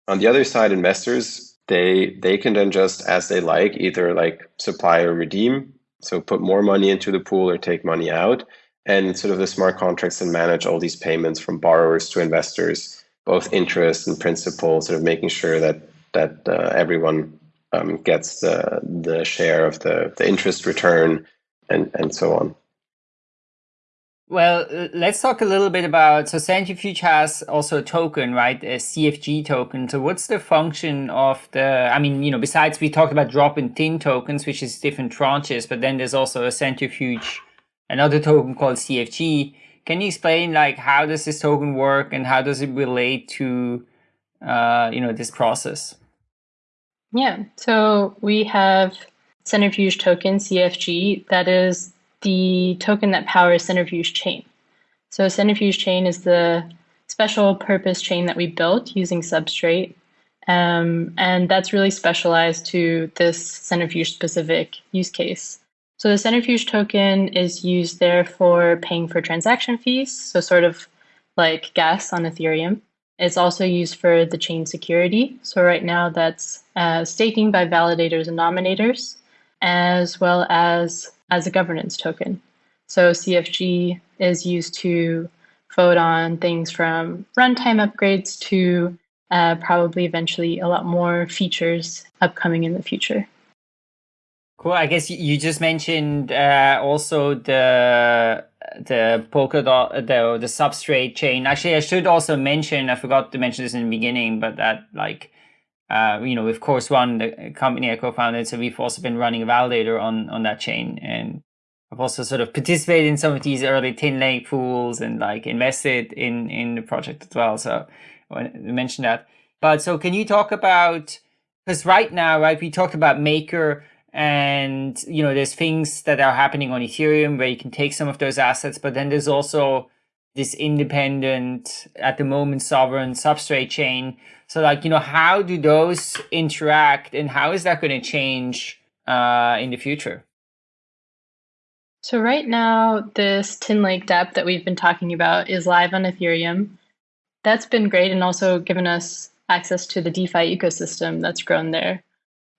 Speaker 3: On the other side, investors they they can then just as they like either like supply or redeem, so put more money into the pool or take money out, and sort of the smart contracts and manage all these payments from borrowers to investors, both interest and principal, sort of making sure that that uh, everyone um, gets the the share of the the interest return and and so on.
Speaker 2: Well, let's talk a little bit about, so Centrifuge has also a token, right? A CFG token. So what's the function of the, I mean, you know, besides we talked about drop in tin tokens, which is different tranches, but then there's also a Centrifuge, another token called CFG. Can you explain like how does this token work and how does it relate to, uh, you know, this process?
Speaker 4: Yeah, so we have Centrifuge token, CFG, that is the token that powers Centrifuge Chain. So Centrifuge Chain is the special purpose chain that we built using Substrate. Um, and that's really specialized to this Centrifuge specific use case. So the Centrifuge token is used there for paying for transaction fees, so sort of like gas on Ethereum. It's also used for the chain security. So right now that's uh, staking by validators and nominators, as well as as a governance token. So CFG is used to vote on things from runtime upgrades to uh, probably eventually a lot more features upcoming in the future.
Speaker 2: Cool. I guess you just mentioned uh, also the the Polkadot the the substrate chain. Actually, I should also mention. I forgot to mention this in the beginning, but that like uh, you know, of course, one the company I co-founded, so we've also been running a validator on on that chain, and I've also sort of participated in some of these early tin lake pools and like invested in in the project as well. So I want to mention that. But so can you talk about because right now, right, we talked about Maker and you know there's things that are happening on Ethereum where you can take some of those assets, but then there's also this independent at the moment sovereign substrate chain so like, you know, how do those interact and how is that going to change uh, in the future?
Speaker 4: So right now, this Tin Lake dApp that we've been talking about is live on Ethereum. That's been great and also given us access to the DeFi ecosystem that's grown there.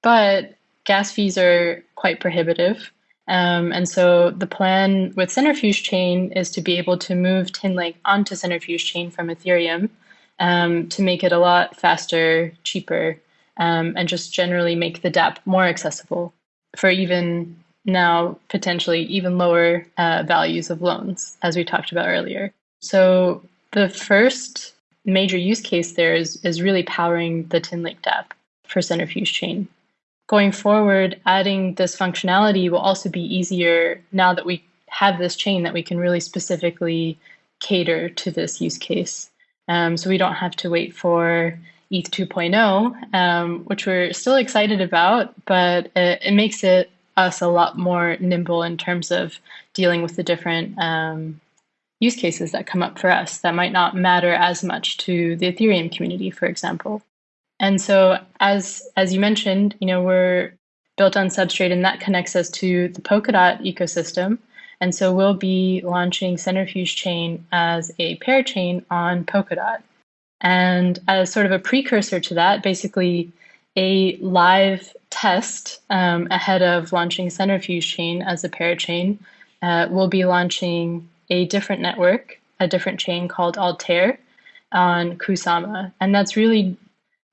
Speaker 4: But gas fees are quite prohibitive. Um, and so the plan with Centrifuge Chain is to be able to move Tin Lake onto Centrifuge Chain from Ethereum um, to make it a lot faster, cheaper, um, and just generally make the dApp more accessible for even now potentially even lower uh, values of loans, as we talked about earlier. So the first major use case there is, is really powering the Tinlake dApp for Centrifuge Chain. Going forward, adding this functionality will also be easier now that we have this chain that we can really specifically cater to this use case. Um, so we don't have to wait for ETH 2.0, um, which we're still excited about, but it, it, makes it us a lot more nimble in terms of dealing with the different um, use cases that come up for us that might not matter as much to the Ethereum community, for example. And so, as as you mentioned, you know we're built on Substrate, and that connects us to the Polkadot ecosystem. And so we'll be launching Centrifuge Chain as a parachain on Polkadot. And as sort of a precursor to that, basically a live test um, ahead of launching Centrifuge Chain as a parachain, uh, we'll be launching a different network, a different chain called Altair on Kusama. And that's really,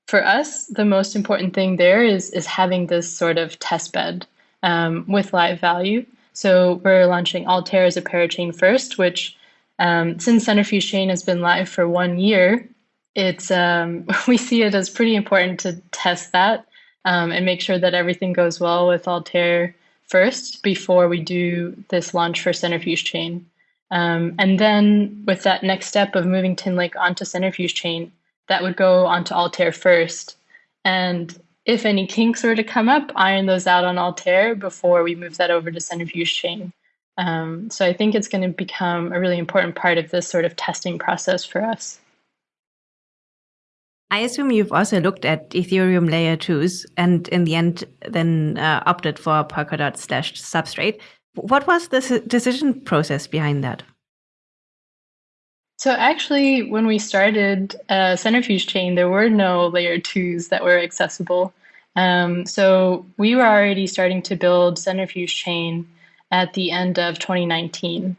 Speaker 4: for us, the most important thing there is, is having this sort of test bed um, with live value. So we're launching Altair as a parachain first, which um, since Centrifuge Chain has been live for one year, it's um, we see it as pretty important to test that um, and make sure that everything goes well with Altair first before we do this launch for Centrifuge Chain. Um, and then with that next step of moving Tinlake onto Centrifuge Chain, that would go onto Altair first. And if any kinks were to come up, iron those out on Altair before we move that over to Centrifuge Chain. Um, so I think it's going to become a really important part of this sort of testing process for us.
Speaker 1: I assume you've also looked at Ethereum layer twos and in the end then uh, opted for Polkadot slash substrate. What was the decision process behind that?
Speaker 4: So actually, when we started uh, Centrifuge Chain, there were no layer twos that were accessible. Um, so we were already starting to build Centrifuge Chain at the end of 2019.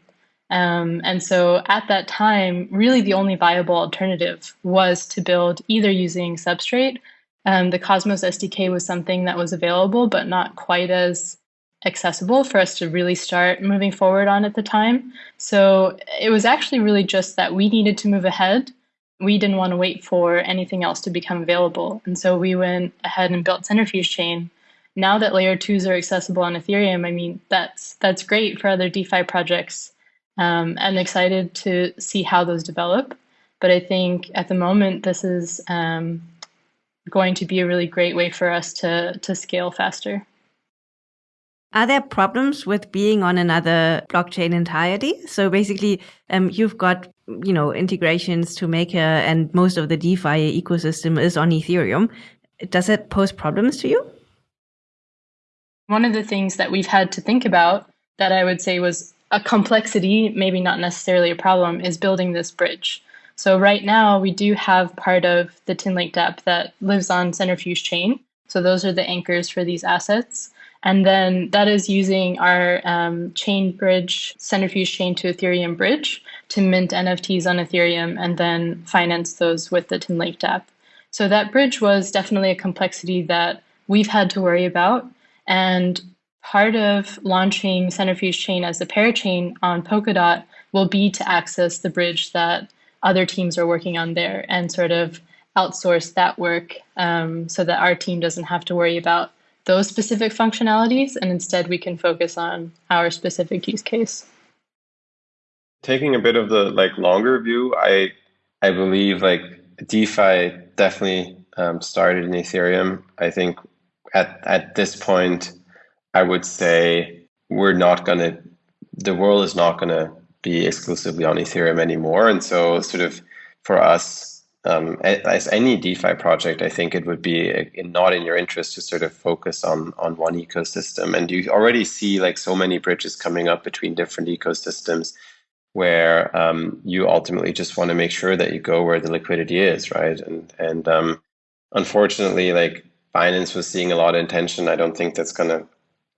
Speaker 4: Um, and so at that time, really the only viable alternative was to build either using Substrate. Um, the Cosmos SDK was something that was available, but not quite as accessible for us to really start moving forward on at the time. So it was actually really just that we needed to move ahead. We didn't want to wait for anything else to become available. And so we went ahead and built Centrifuge Chain. Now that layer twos are accessible on Ethereum, I mean, that's that's great for other DeFi projects. Um, I'm excited to see how those develop. But I think at the moment, this is um, going to be a really great way for us to, to scale faster.
Speaker 1: Are there problems with being on another blockchain entirety? So basically, um, you've got you know integrations to Maker, and most of the DeFi ecosystem is on Ethereum. Does it pose problems to you?
Speaker 4: One of the things that we've had to think about that I would say was a complexity, maybe not necessarily a problem, is building this bridge. So right now we do have part of the Tinlake dApp that lives on Centrifuge Chain. So those are the anchors for these assets. And then that is using our um, chain bridge, centrifuge chain to Ethereum bridge to mint NFTs on Ethereum and then finance those with the Tinlake dApp. So that bridge was definitely a complexity that we've had to worry about. And part of launching centrifuge chain as a parachain on Polkadot will be to access the bridge that other teams are working on there and sort of outsource that work um, so that our team doesn't have to worry about those specific functionalities, and instead we can focus on our specific use case.
Speaker 3: Taking a bit of the like longer view, I I believe like DeFi definitely um, started in Ethereum. I think at at this point, I would say we're not gonna. The world is not gonna be exclusively on Ethereum anymore, and so sort of for us um, as any DeFi project, I think it would be uh, not in your interest to sort of focus on on one ecosystem. And you already see like so many bridges coming up between different ecosystems, where um, you ultimately just want to make sure that you go where the liquidity is, right? And and um, unfortunately, like Binance was seeing a lot of intention. I don't think that's going to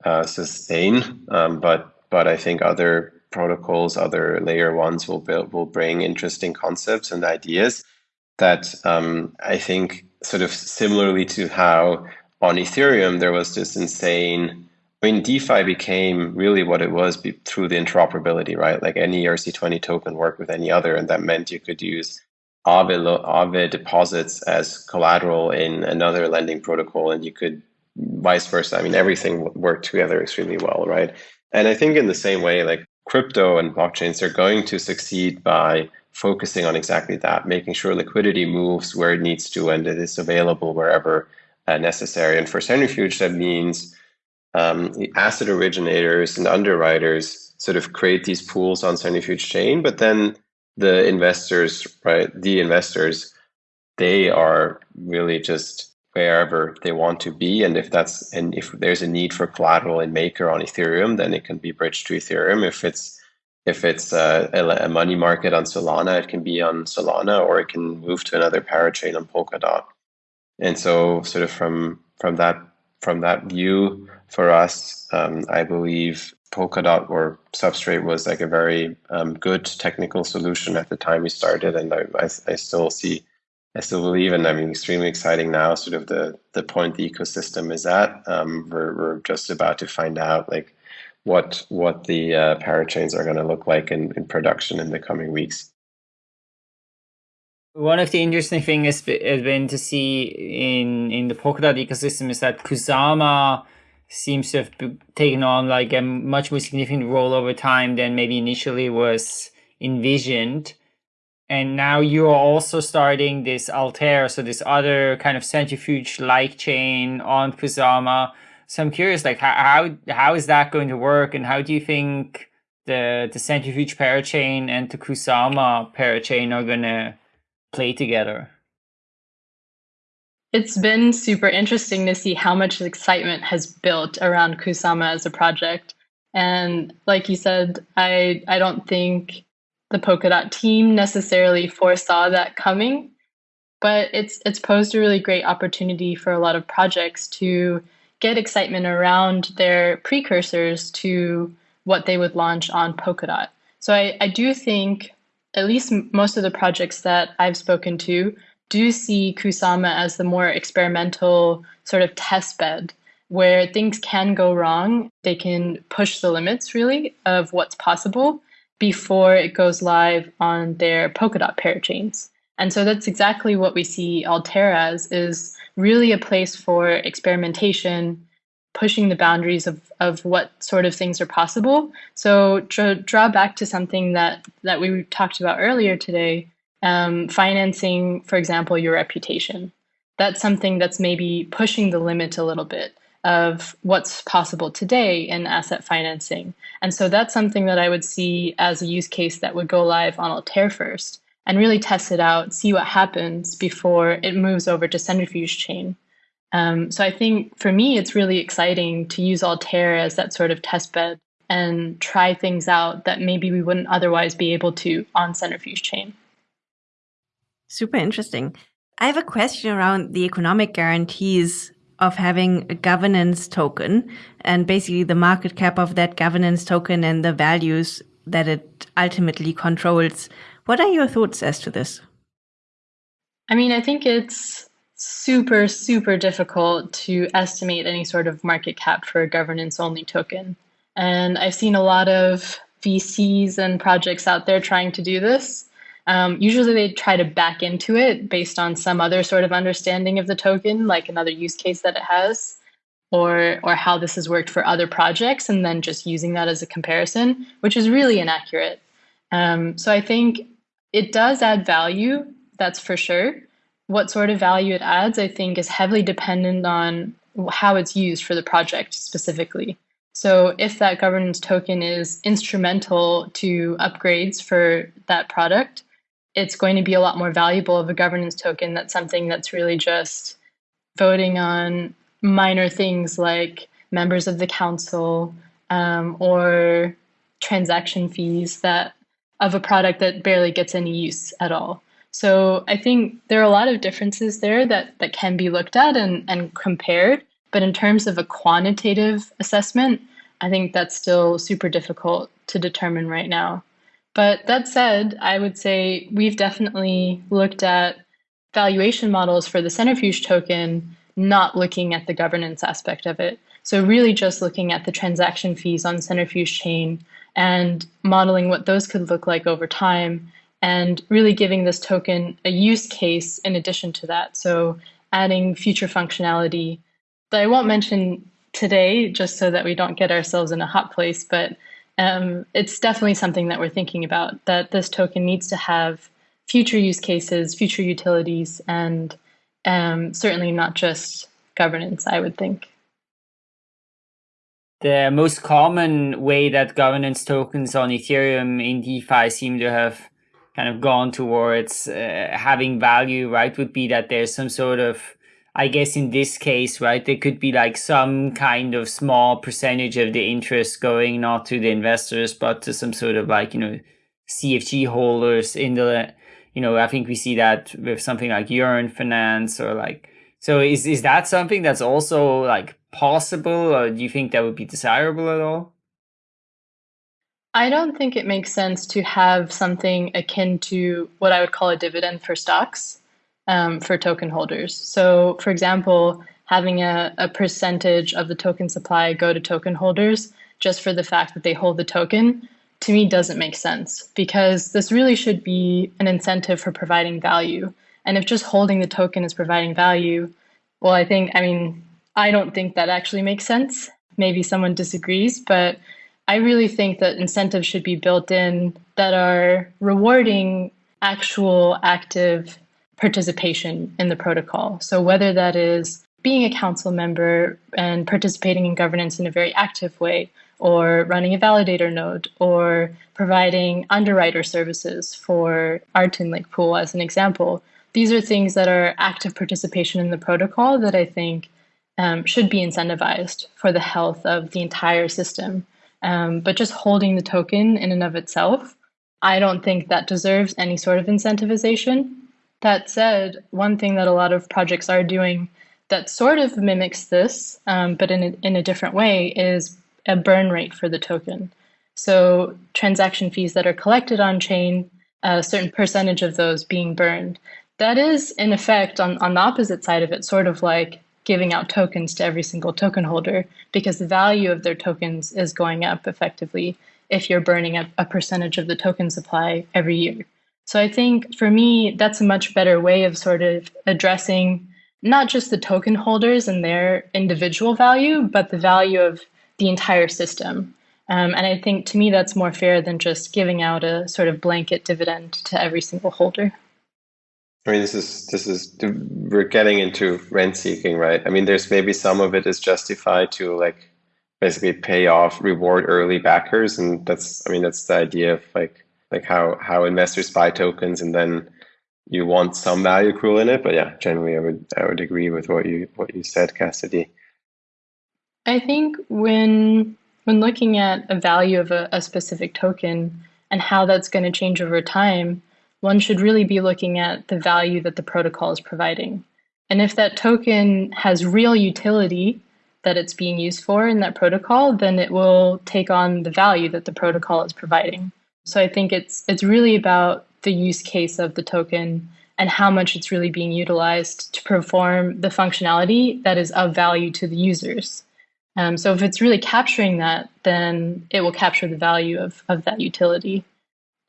Speaker 3: uh, sustain, um, but but I think other protocols, other layer ones will build, will bring interesting concepts and ideas that um, I think sort of similarly to how on Ethereum there was this insane. I mean, DeFi became really what it was through the interoperability, right? Like any ERC20 token worked with any other, and that meant you could use Aave, Aave deposits as collateral in another lending protocol, and you could vice versa. I mean, everything worked together extremely well, right? And I think in the same way, like crypto and blockchains are going to succeed by focusing on exactly that, making sure liquidity moves where it needs to and it is available wherever uh, necessary. And for Centrifuge, that means um, the asset originators and underwriters sort of create these pools on Centrifuge chain, but then the investors, right, the investors, they are really just wherever they want to be. And if that's and if there's a need for collateral in Maker on Ethereum, then it can be bridged to Ethereum. If it's if it's a, a, money market on Solana, it can be on Solana or it can move to another parachain on Polkadot. And so, sort of from from that from that view, for us, um, I believe Polkadot or Substrate was like a very um, good technical solution at the time we started, and I, I, I still see, I still believe, and I mean, extremely exciting now. Sort of the the point the ecosystem is at. Um, we're we're just about to find out like what what the uh, parachains are going to look like in, in production in the coming weeks.
Speaker 2: One of the interesting things has been to see in in the Polkadot ecosystem is that Kusama seems to have taken on like a much more significant role over time than maybe initially was envisioned. And now you are also starting this Altair, so this other kind of centrifuge-like chain on Kusama so I'm curious, like how, how how is that going to work, and how do you think the the centrifuge parachain and the Kusama parachain are going to play together?
Speaker 4: It's been super interesting to see how much excitement has built around Kusama as a project. And like you said, I I don't think the Polkadot team necessarily foresaw that coming. but it's it's posed a really great opportunity for a lot of projects to get excitement around their precursors to what they would launch on Polkadot. So I, I do think at least most of the projects that I've spoken to do see Kusama as the more experimental sort of test bed where things can go wrong. They can push the limits really of what's possible before it goes live on their Polkadot parachains. And so that's exactly what we see Altair as is really a place for experimentation, pushing the boundaries of, of what sort of things are possible. So to draw back to something that, that we talked about earlier today, um, financing, for example, your reputation. That's something that's maybe pushing the limit a little bit of what's possible today in asset financing. And so that's something that I would see as a use case that would go live on Altair first and really test it out, see what happens before it moves over to Centrifuge Chain. Um, so I think for me, it's really exciting to use Altair as that sort of test bed and try things out that maybe we wouldn't otherwise be able to on Centrifuge Chain.
Speaker 1: Super interesting. I have a question around the economic guarantees of having a governance token and basically the market cap of that governance token and the values that it ultimately controls. What are your thoughts as to this?
Speaker 4: I mean, I think it's super, super difficult to estimate any sort of market cap for a governance only token. And I've seen a lot of VCs and projects out there trying to do this. Um, usually they try to back into it based on some other sort of understanding of the token, like another use case that it has, or, or how this has worked for other projects, and then just using that as a comparison, which is really inaccurate. Um, so I think it does add value, that's for sure. What sort of value it adds, I think, is heavily dependent on how it's used for the project specifically. So if that governance token is instrumental to upgrades for that product, it's going to be a lot more valuable of a governance token that's something that's really just voting on minor things like members of the council um, or transaction fees that of a product that barely gets any use at all. So I think there are a lot of differences there that, that can be looked at and, and compared. But in terms of a quantitative assessment, I think that's still super difficult to determine right now. But that said, I would say we've definitely looked at valuation models for the centrifuge token, not looking at the governance aspect of it. So really just looking at the transaction fees on centrifuge chain and modeling what those could look like over time and really giving this token a use case in addition to that. So adding future functionality that I won't mention today just so that we don't get ourselves in a hot place, but um, it's definitely something that we're thinking about, that this token needs to have future use cases, future utilities, and um, certainly not just governance, I would think.
Speaker 2: The most common way that governance tokens on Ethereum in DeFi seem to have kind of gone towards uh, having value, right, would be that there's some sort of I guess in this case, right, there could be like some kind of small percentage of the interest going not to the investors, but to some sort of like, you know, CFG holders in the, you know, I think we see that with something like Yearn Finance or like, so is, is that something that's also like possible or do you think that would be desirable at all?
Speaker 4: I don't think it makes sense to have something akin to what I would call a dividend for stocks um, for token holders. So, for example, having a, a percentage of the token supply go to token holders just for the fact that they hold the token to me doesn't make sense because this really should be an incentive for providing value. And if just holding the token is providing value, well, I think, I mean, I don't think that actually makes sense. Maybe someone disagrees, but I really think that incentives should be built in that are rewarding actual active participation in the protocol. So whether that is being a council member and participating in governance in a very active way, or running a validator node, or providing underwriter services for our Lake pool as an example. These are things that are active participation in the protocol that I think um, should be incentivized for the health of the entire system. Um, but just holding the token in and of itself, I don't think that deserves any sort of incentivization That said, one thing that a lot of projects are doing that sort of mimics this, um, but in a, in a different way, is a burn rate for the token. So transaction fees that are collected on chain, a certain percentage of those being burned. That is, in effect, on, on the opposite side of it, sort of like giving out tokens to every single token holder because the value of their tokens is going up effectively if you're burning a, a percentage of the token supply every year. So I think for me, that's a much better way of sort of addressing not just the token holders and their individual value, but the value of the entire system. Um, and I think to me, that's more fair than just giving out a sort of blanket dividend to every single holder.
Speaker 3: I mean, this is this is we're getting into rent seeking, right? I mean, there's maybe some of it is justified to like basically pay off, reward early backers, and that's I mean that's the idea of like like how how investors buy tokens, and then you want some value accrual in it. But yeah, generally, I would I would agree with what you what you said, Cassidy.
Speaker 4: I think when when looking at a value of a, a specific token and how that's going to change over time, one should really be looking at the value that the protocol is providing. And if that token has real utility that it's being used for in that protocol, then it will take on the value that the protocol is providing. So I think it's it's really about the use case of the token and how much it's really being utilized to perform the functionality that is of value to the users. Um, so if it's really capturing that, then it will capture the value of, of that utility.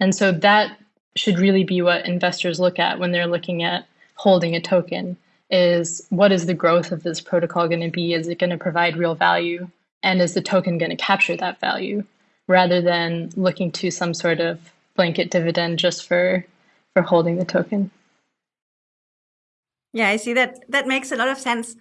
Speaker 4: And so that should really be what investors look at when they're looking at holding a token is what is the growth of this protocol going to be? Is it going to provide real value? And is the token going to capture that value rather than looking to some sort of blanket dividend just for for holding the token?
Speaker 1: Yeah, I see that that makes a lot of sense.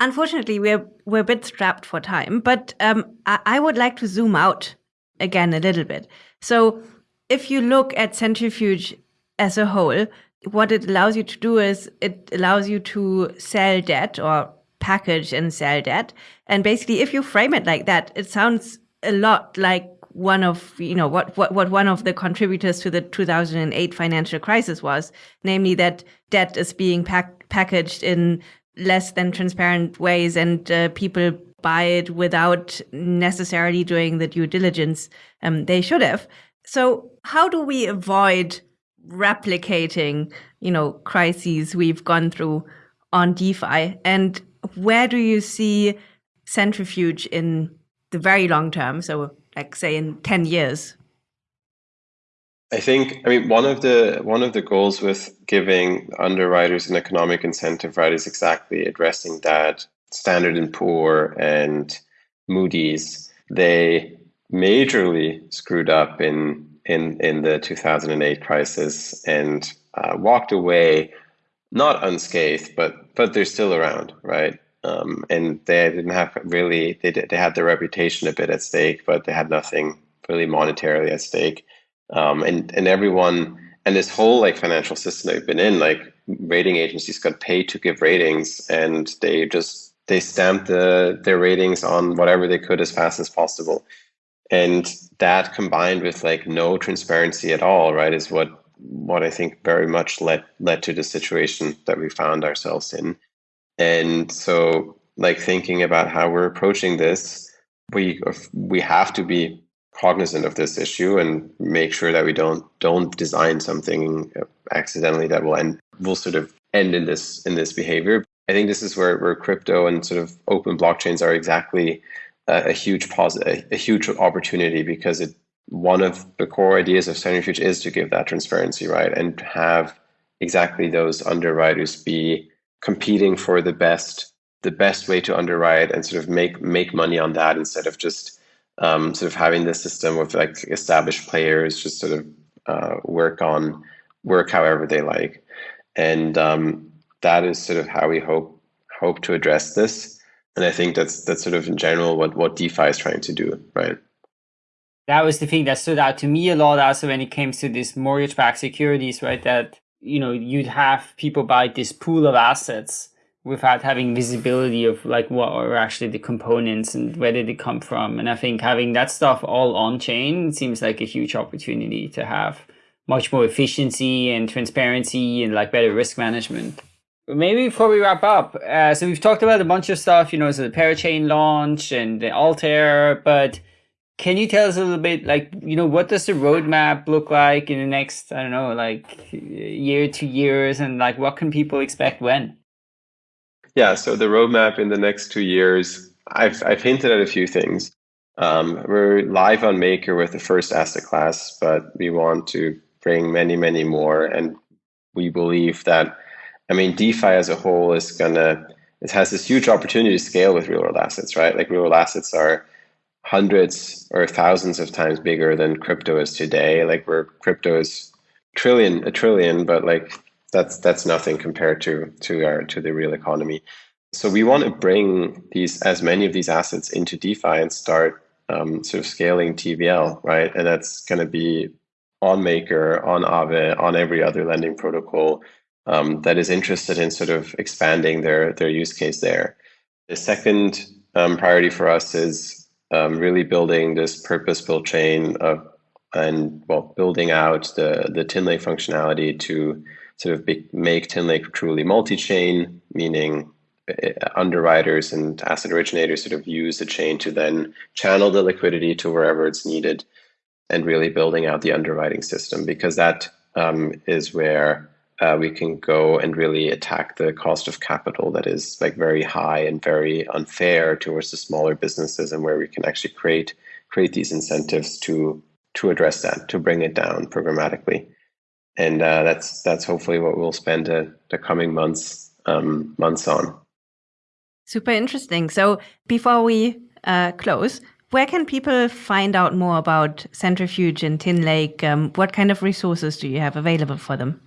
Speaker 1: Unfortunately, we're we're a bit strapped for time, but um, I, I would like to zoom out again a little bit. So, if you look at Centrifuge as a whole, what it allows you to do is it allows you to sell debt or package and sell debt. And basically, if you frame it like that, it sounds a lot like one of you know what what what one of the contributors to the 2008 financial crisis was, namely that debt is being pack- packaged in less than transparent ways and uh, people buy it without necessarily doing the due diligence um, they should have. So how do we avoid replicating, you know, crises we've gone through on DeFi? And where do you see centrifuge in the very long term? So like say in 10 years?
Speaker 3: I think I mean one of the one of the goals with giving underwriters an economic incentive, right, is exactly addressing that. Standard and Poor and Moody's, they majorly screwed up in in in the 2008 crisis and uh, walked away not unscathed, but but they're still around, right? Um, and they didn't have really they did, they had their reputation a bit at stake, but they had nothing really monetarily at stake. Um, and and everyone and this whole like financial system they've been in, like rating agencies got paid to give ratings, and they just they stamped the their ratings on whatever they could as fast as possible, and that combined with like no transparency at all, right, is what what I think very much led led to the situation that we found ourselves in, and so like thinking about how we're approaching this, we we have to be cognizant of this issue and make sure that we don't don't design something accidentally that will end will sort of end in this in this behavior. I think this is where, where crypto and sort of open blockchains are exactly a, a huge positive, a, huge opportunity because it one of the core ideas of Centrifuge is to give that transparency, right, and have exactly those underwriters be competing for the best the best way to underwrite and sort of make make money on that instead of just um, sort of having this system with like established players just sort of uh, work on work however they like, and um, that is sort of how we hope hope to address this. And I think that's that's sort of in general what what DeFi is trying to do, right?
Speaker 2: That was the thing that stood out to me a lot also when it comes to these mortgage-backed securities, right? That you know you'd have people buy this pool of assets without having visibility of like what are actually the components and where did it come from and i think having that stuff all on chain seems like a huge opportunity to have much more efficiency and transparency and like better risk management. Maybe before we wrap up, uh, so we've talked about a bunch of stuff, you know, so the Parachain launch and the Altair, but can you tell us a little bit, like, you know, what does the roadmap look like in the next, I don't know, like year, two years, and like what can people expect when?
Speaker 3: Yeah, so the roadmap in the next two years, I've I've hinted at a few things. Um, we're live on Maker with the first asset class, but we want to bring many, many more, and we believe that I mean, DeFi as a whole is gonna it has this huge opportunity to scale with real world assets, right? Like real world assets are hundreds or thousands of times bigger than crypto is today. Like where crypto is trillion, a trillion, but like that's that's nothing compared to to our to the real economy. So we want to bring these as many of these assets into DeFi and start um, sort of scaling TVL, right? And that's going to be on Maker, on Aave, on every other lending protocol um, that is interested in sort of expanding their their use case there. The second um, priority for us is um, really building this purpose-built chain of and well building out the the Tinlake functionality to sort of be, make Tinlake truly multi-chain, meaning uh, underwriters and asset originators sort of use the chain to then channel the liquidity to wherever it's needed, and really building out the underwriting system because that um, is where uh, we can go and really attack the cost of capital that is like very high and very unfair towards the smaller businesses and where we can actually create create these incentives to to address that to bring it down programmatically. And uh, that's that's hopefully what we'll spend uh, the coming months um, months on.
Speaker 1: Super interesting. So before we uh, close where can people find out more about centrifuge and tinlake um, what kind of resources do you have available for them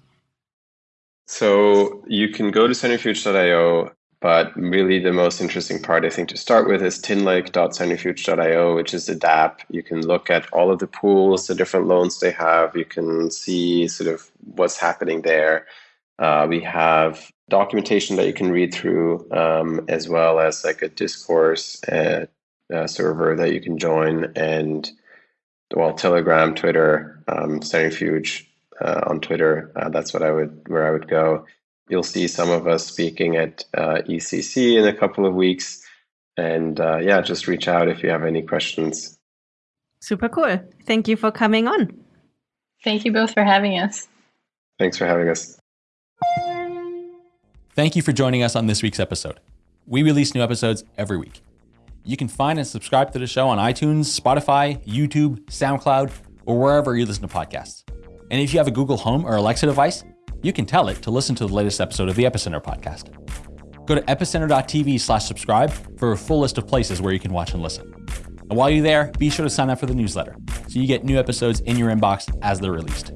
Speaker 3: so you can go to centrifuge.io, but really the most interesting part, I think, to start with is tinlake.centrifuge.io, which is the DApp. You can look at all of the pools, the different loans they have. You can see sort of what's happening there. Uh, we have documentation that you can read through, um, as well as like a discourse uh, uh, server that you can join, and well, Telegram, Twitter, um, Centrifuge uh, on Twitter. Uh, that's what I would where I would go. You'll see some of us speaking at uh, ECC in a couple of weeks, and uh, yeah, just reach out if you have any questions.
Speaker 1: Super cool. Thank you for coming on.
Speaker 4: Thank you both for having us.
Speaker 3: Thanks for having us.
Speaker 6: Thank you for joining us on this week's episode. We release new episodes every week. You can find and subscribe to the show on iTunes, Spotify, YouTube, SoundCloud, or wherever you listen to podcasts. And if you have a Google Home or Alexa device, you can tell it to listen to the latest episode of the Epicenter podcast. Go to epicenter.tv slash subscribe for a full list of places where you can watch and listen. And while you're there, be sure to sign up for the newsletter so you get new episodes in your inbox as they're released.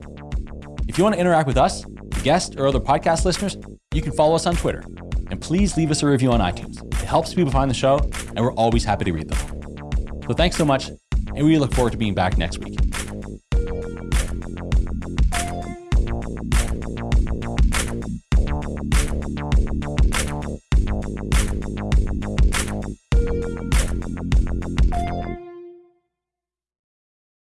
Speaker 6: If you want to interact with us, guests, or other podcast listeners, you can follow us on Twitter. And please leave us a review on iTunes. It helps people find the show, and we're always happy to read them. So thanks so much, and we look forward to being back next week.